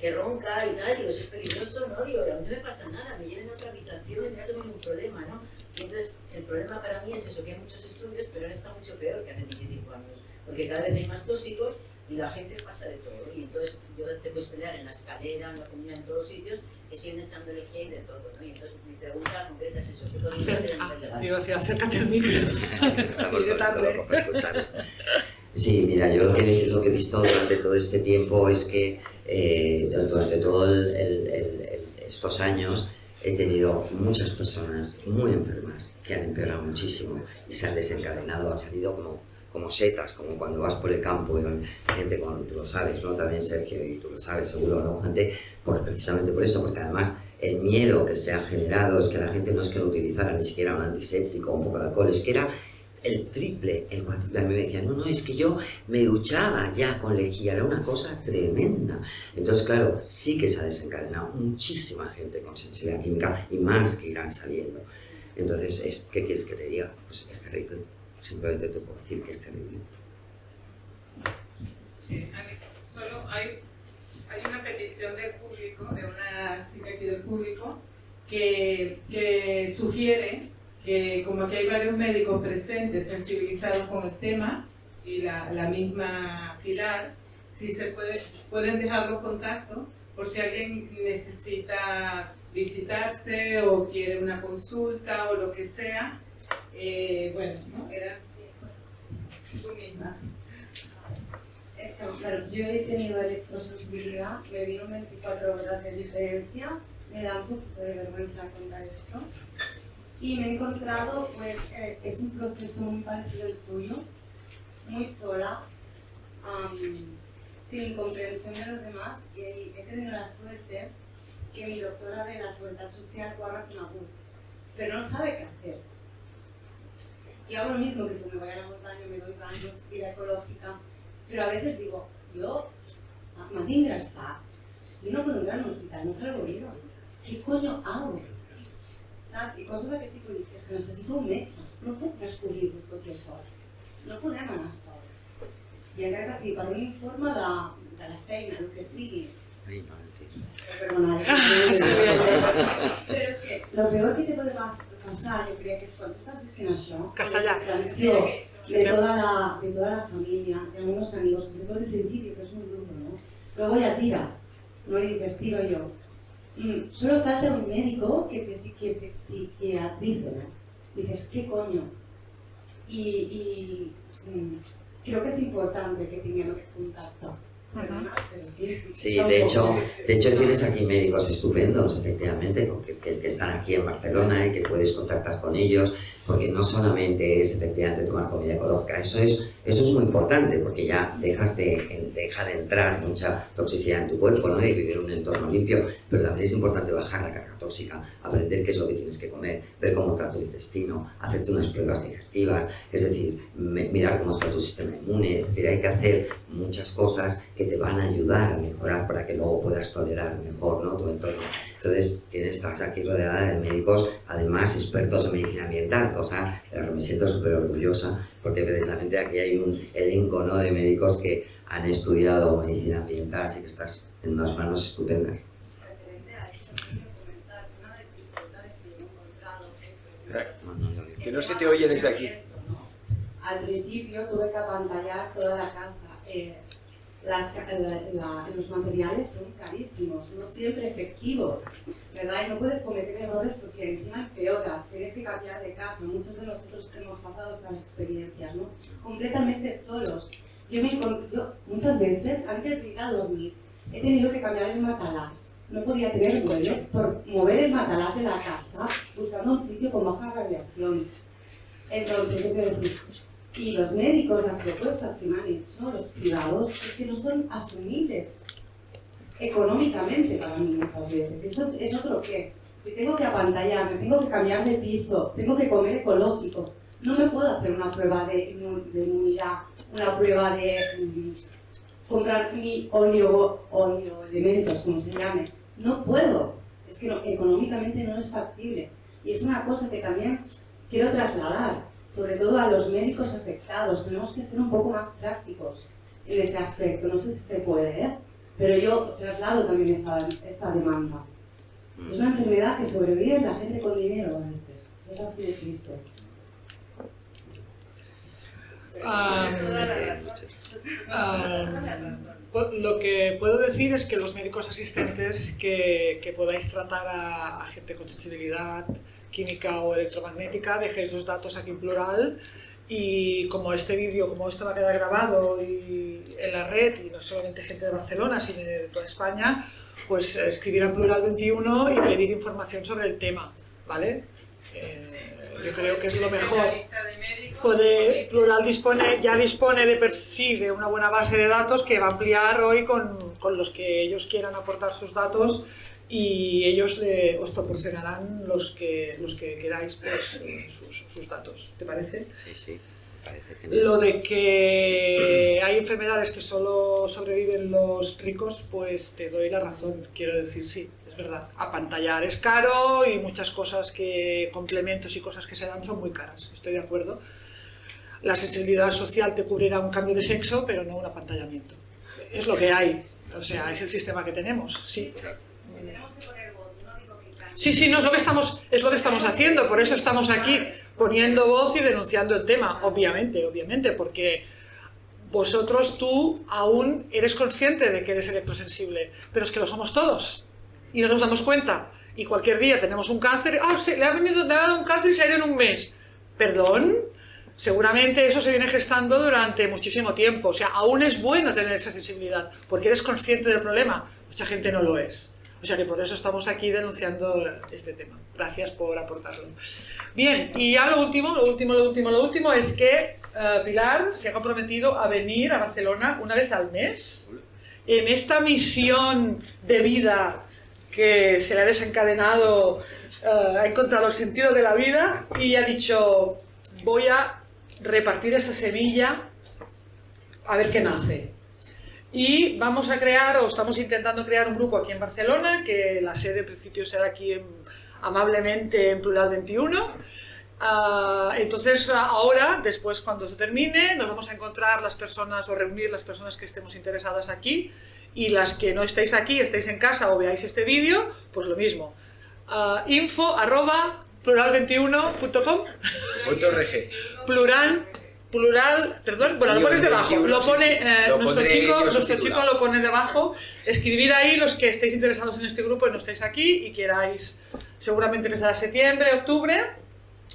que ronca y tal, digo, eso es peligroso, ¿no? Digo, a mí no me pasa nada, me lleven a otra habitación y no tengo ningún problema, ¿no? Entonces, el problema para mí es eso, que hay muchos estudios, pero ahora está mucho peor que hace 25 años, porque cada vez hay más tóxicos y la gente pasa de todo. Y entonces yo te puedes pelear en la escalera, en la comida, en todos los sitios, que siguen echando lejía y de todo. ¿no? Y entonces mi pregunta concreta es eso. ¿qué podemos hacer legal?
Digo, si acércate al micro. Iré tarde.
Sí, mira, yo lo que, he, lo que he visto durante todo este tiempo es que eh, durante todos estos años he tenido muchas personas muy enfermas que han empeorado muchísimo y se han desencadenado, han salido como como setas, como cuando vas por el campo y gente con, tú lo sabes, ¿no? También Sergio, y tú lo sabes seguro, ¿no? Gente, por, precisamente por eso, porque además el miedo que se ha generado es que la gente no es que no utilizara ni siquiera un antiséptico o un poco de alcohol, es que era el triple, el cuádruple. A mí me decían, no, no, es que yo me duchaba ya con lejía, era una cosa tremenda. Entonces, claro, sí que se ha desencadenado muchísima gente con sensibilidad química y más que irán saliendo. Entonces, ¿qué quieres que te diga? Pues es terrible. Simplemente te puedo decir que es terrible.
Eh, solo hay, hay una petición del público, de una chica aquí del público, que, que sugiere que como aquí hay varios médicos presentes sensibilizados con el tema y la, la misma Pilar, si se puede, pueden dejar los contactos por si alguien necesita visitarse o quiere una consulta o lo que sea, eh, bueno, ¿no? Eras tú misma.
Esto, claro, yo he tenido electrosensibilidad, me vino 24 horas de diferencia, me da un poquito de vergüenza contar esto. Y me he encontrado, pues, eh, es un proceso muy parecido al tuyo, muy sola, sin comprensión de los demás, y he tenido la suerte que mi doctora de la Seguridad Social guarda con agudo, pero no sabe qué hacer y hago lo mismo que tú, me voy a la montaña, me doy baños, vida ecológica, pero a veces digo, yo, Matín está, yo no puedo entrar en un hospital, no salgo vivo, ¿qué coño hago? ¿Sabes? I coses d'aquest tipus, dic, és que necessito un metge, no puc descobrir-ho tot jo sol, no podem anar sols. I encara que sigui per un informe de, de la feina, el que sigui,
Ay, no, entiendo.
Perdona, pero es que lo peor que te puede pasar Jo crec que és quan tu estàs visquent això,
Castellà.
la de toda la, de toda la familia, de algunos amigos, sobre todo el principio, que es muy duro, ¿no? Luego ya tiras, ¿no? Y dices, tiro yo. Mm, solo falta un médico que te, que te psiquiatrice, ¿no? Dices, ¿qué coño? Y, y mm, creo que es importante que tengamos contacto.
Sí, de hecho, de hecho tienes aquí médicos estupendos, efectivamente, que, que, están aquí en Barcelona y que puedes contactar con ellos, porque no solamente es efectivamente tomar comida ecológica, eso es, eso es muy importante, porque ya dejas de, dejar de entrar mucha toxicidad en tu cuerpo, ¿no? y vivir un entorno limpio, pero también es importante bajar la carga tóxica, aprender qué es lo que tienes que comer, ver cómo está tu intestino, hacerte unas pruebas digestivas, es decir, mirar cómo está tu sistema inmune, es decir, hay que hacer muchas cosas que te van a ayudar a mejorar para que luego puedas tolerar mejor ¿no? tu entorno. Entonces, tienes, estás aquí rodeada de médicos, además expertos en medicina ambiental, cosa de la que me siento súper orgullosa, porque precisamente aquí hay un elenco ¿no? de médicos que han estudiado medicina ambiental, así que estás en unas manos estupendas.
Que no se te oye desde aquí.
Al principio tuve que apantallar toda la casa. Eh, las, la, los materiales son carísimos, no siempre efectivos. ¿verdad? Y no puedes cometer errores porque encima empeoras, tienes que cambiar de casa. Muchos de nosotros hemos pasado esas experiencias, ¿no? Completamente solos. Yo, me, yo muchas veces, antes de ir a dormir, he tenido que cambiar el matalás. No podía tener muebles por mover el matalás de la casa buscando un sitio con baja radiación. Entonces, ¿qué decir? Y los médicos, las propuestas que me han hecho, los privados, es que no son asumibles económicamente para mí muchas veces. Eso es otro que, si tengo que apantallar, me tengo que cambiar de piso, tengo que comer ecológico, no me puedo hacer una prueba de, inmunidad, una prueba de mm, comprar mi óleo, elementos, como se llame. No puedo. Es que económicamente no es factible. Y es una cosa que también quiero trasladar, sobre todo a los médicos afectados. Tenemos que ser un poco más prácticos en ese aspecto. No sé si se puede, ¿eh? Pero yo traslado también esta, esta demanda. Es una enfermedad que sobrevive la gente con dinero a veces. Es así de triste.
lo que puedo decir es que los médicos asistentes que, que podáis tratar a, a, gente con sensibilidad química o electromagnética, dejéis los datos aquí en plural y como este vídeo, como esto va a quedar grabado y en la red, y no solamente gente de Barcelona, sino de toda España, pues escribir a Plural 21 y pedir información sobre el tema, ¿vale? Eh, yo creo que es lo mejor. Puede, Plural dispone, ya dispone de per sí de una buena base de datos que va a ampliar hoy con, con los que ellos quieran aportar sus datos y ellos le, os proporcionarán los que, los que queráis pues, sus, sus, datos. ¿Te parece?
Sí, sí. Parece genial.
Lo de que hay enfermedades que solo sobreviven los ricos, pues te doy la razón. Quiero decir, sí, es verdad. Apantallar es caro y muchas cosas que, complementos y cosas que se dan son muy caras. Estoy de acuerdo. La sensibilidad social te cubrirá un cambio de sexo, pero no un apantallamiento. Es lo que hay. O sea, es el sistema que tenemos, sí. Sí, sí, no es lo que estamos, es lo que estamos haciendo, por eso estamos aquí poniendo voz y denunciando el tema, obviamente, obviamente, porque vosotros, tú, aún eres consciente de que eres electrosensible, pero es que lo somos todos y no nos damos cuenta. Y cualquier día tenemos un cáncer, ah, oh, le ha venido, le ha dado un cáncer y se ha ido en un mes. ¿Perdón? Seguramente eso se viene gestando durante muchísimo tiempo. O sea, aún es bueno tener esa sensibilidad, porque eres consciente del problema. Mucha gente no lo es. O sea que por eso estamos aquí denunciando este tema. Gracias por aportarlo. Bien, y ya lo último, lo último, lo último, lo último es que uh, Pilar se ha comprometido a venir a Barcelona una vez al mes en esta misión de vida que se le ha desencadenado, uh, ha encontrado el sentido de la vida y ha dicho voy a repartir esa semilla a ver qué nace. Y vamos a crear, o estamos intentando crear un grupo aquí en Barcelona, que la sede en principio será aquí amablemente en Plural 21. Ah, entonces ahora, después cuando se termine, nos vamos a encontrar las personas o reunir las personas que estemos interesadas aquí y las que no estéis aquí, estéis en casa o veáis este vídeo, pues lo mismo. Uh, info arroba plural21.com Plural plural, perdón, bueno, lo pones debajo, lo pone eh, nuestro, chico, nuestro chico lo pone debajo, escribir ahí los que estéis interesados en este grupo y no estáis aquí y queráis seguramente empezar a septiembre, octubre.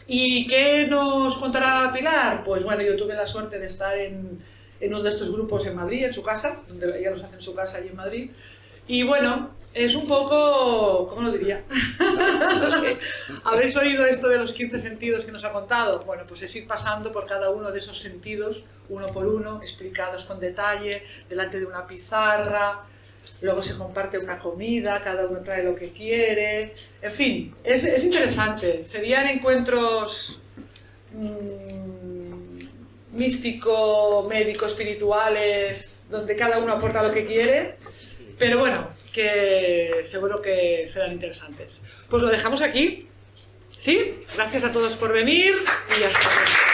¿Y qué nos contará Pilar? Pues bueno, yo tuve la suerte de estar en, en uno de estos grupos en Madrid, en su casa, donde ella los hace en su casa allí en Madrid. Y bueno, es un poco, ¿cómo lo diría? no sé. ¿Habréis oído esto de los 15 sentidos que nos ha contado? Bueno, pues es ir pasando por cada uno de esos sentidos, uno por uno, explicados con detalle, delante de una pizarra, luego se comparte una comida, cada uno trae lo que quiere, en fin, es, es interesante. Serían encuentros mmm, místico, médico, espirituales, donde cada uno aporta lo que quiere, pero bueno, que seguro que serán interesantes. Pues lo dejamos aquí. ¿Sí? Gracias a todos por venir y hasta luego.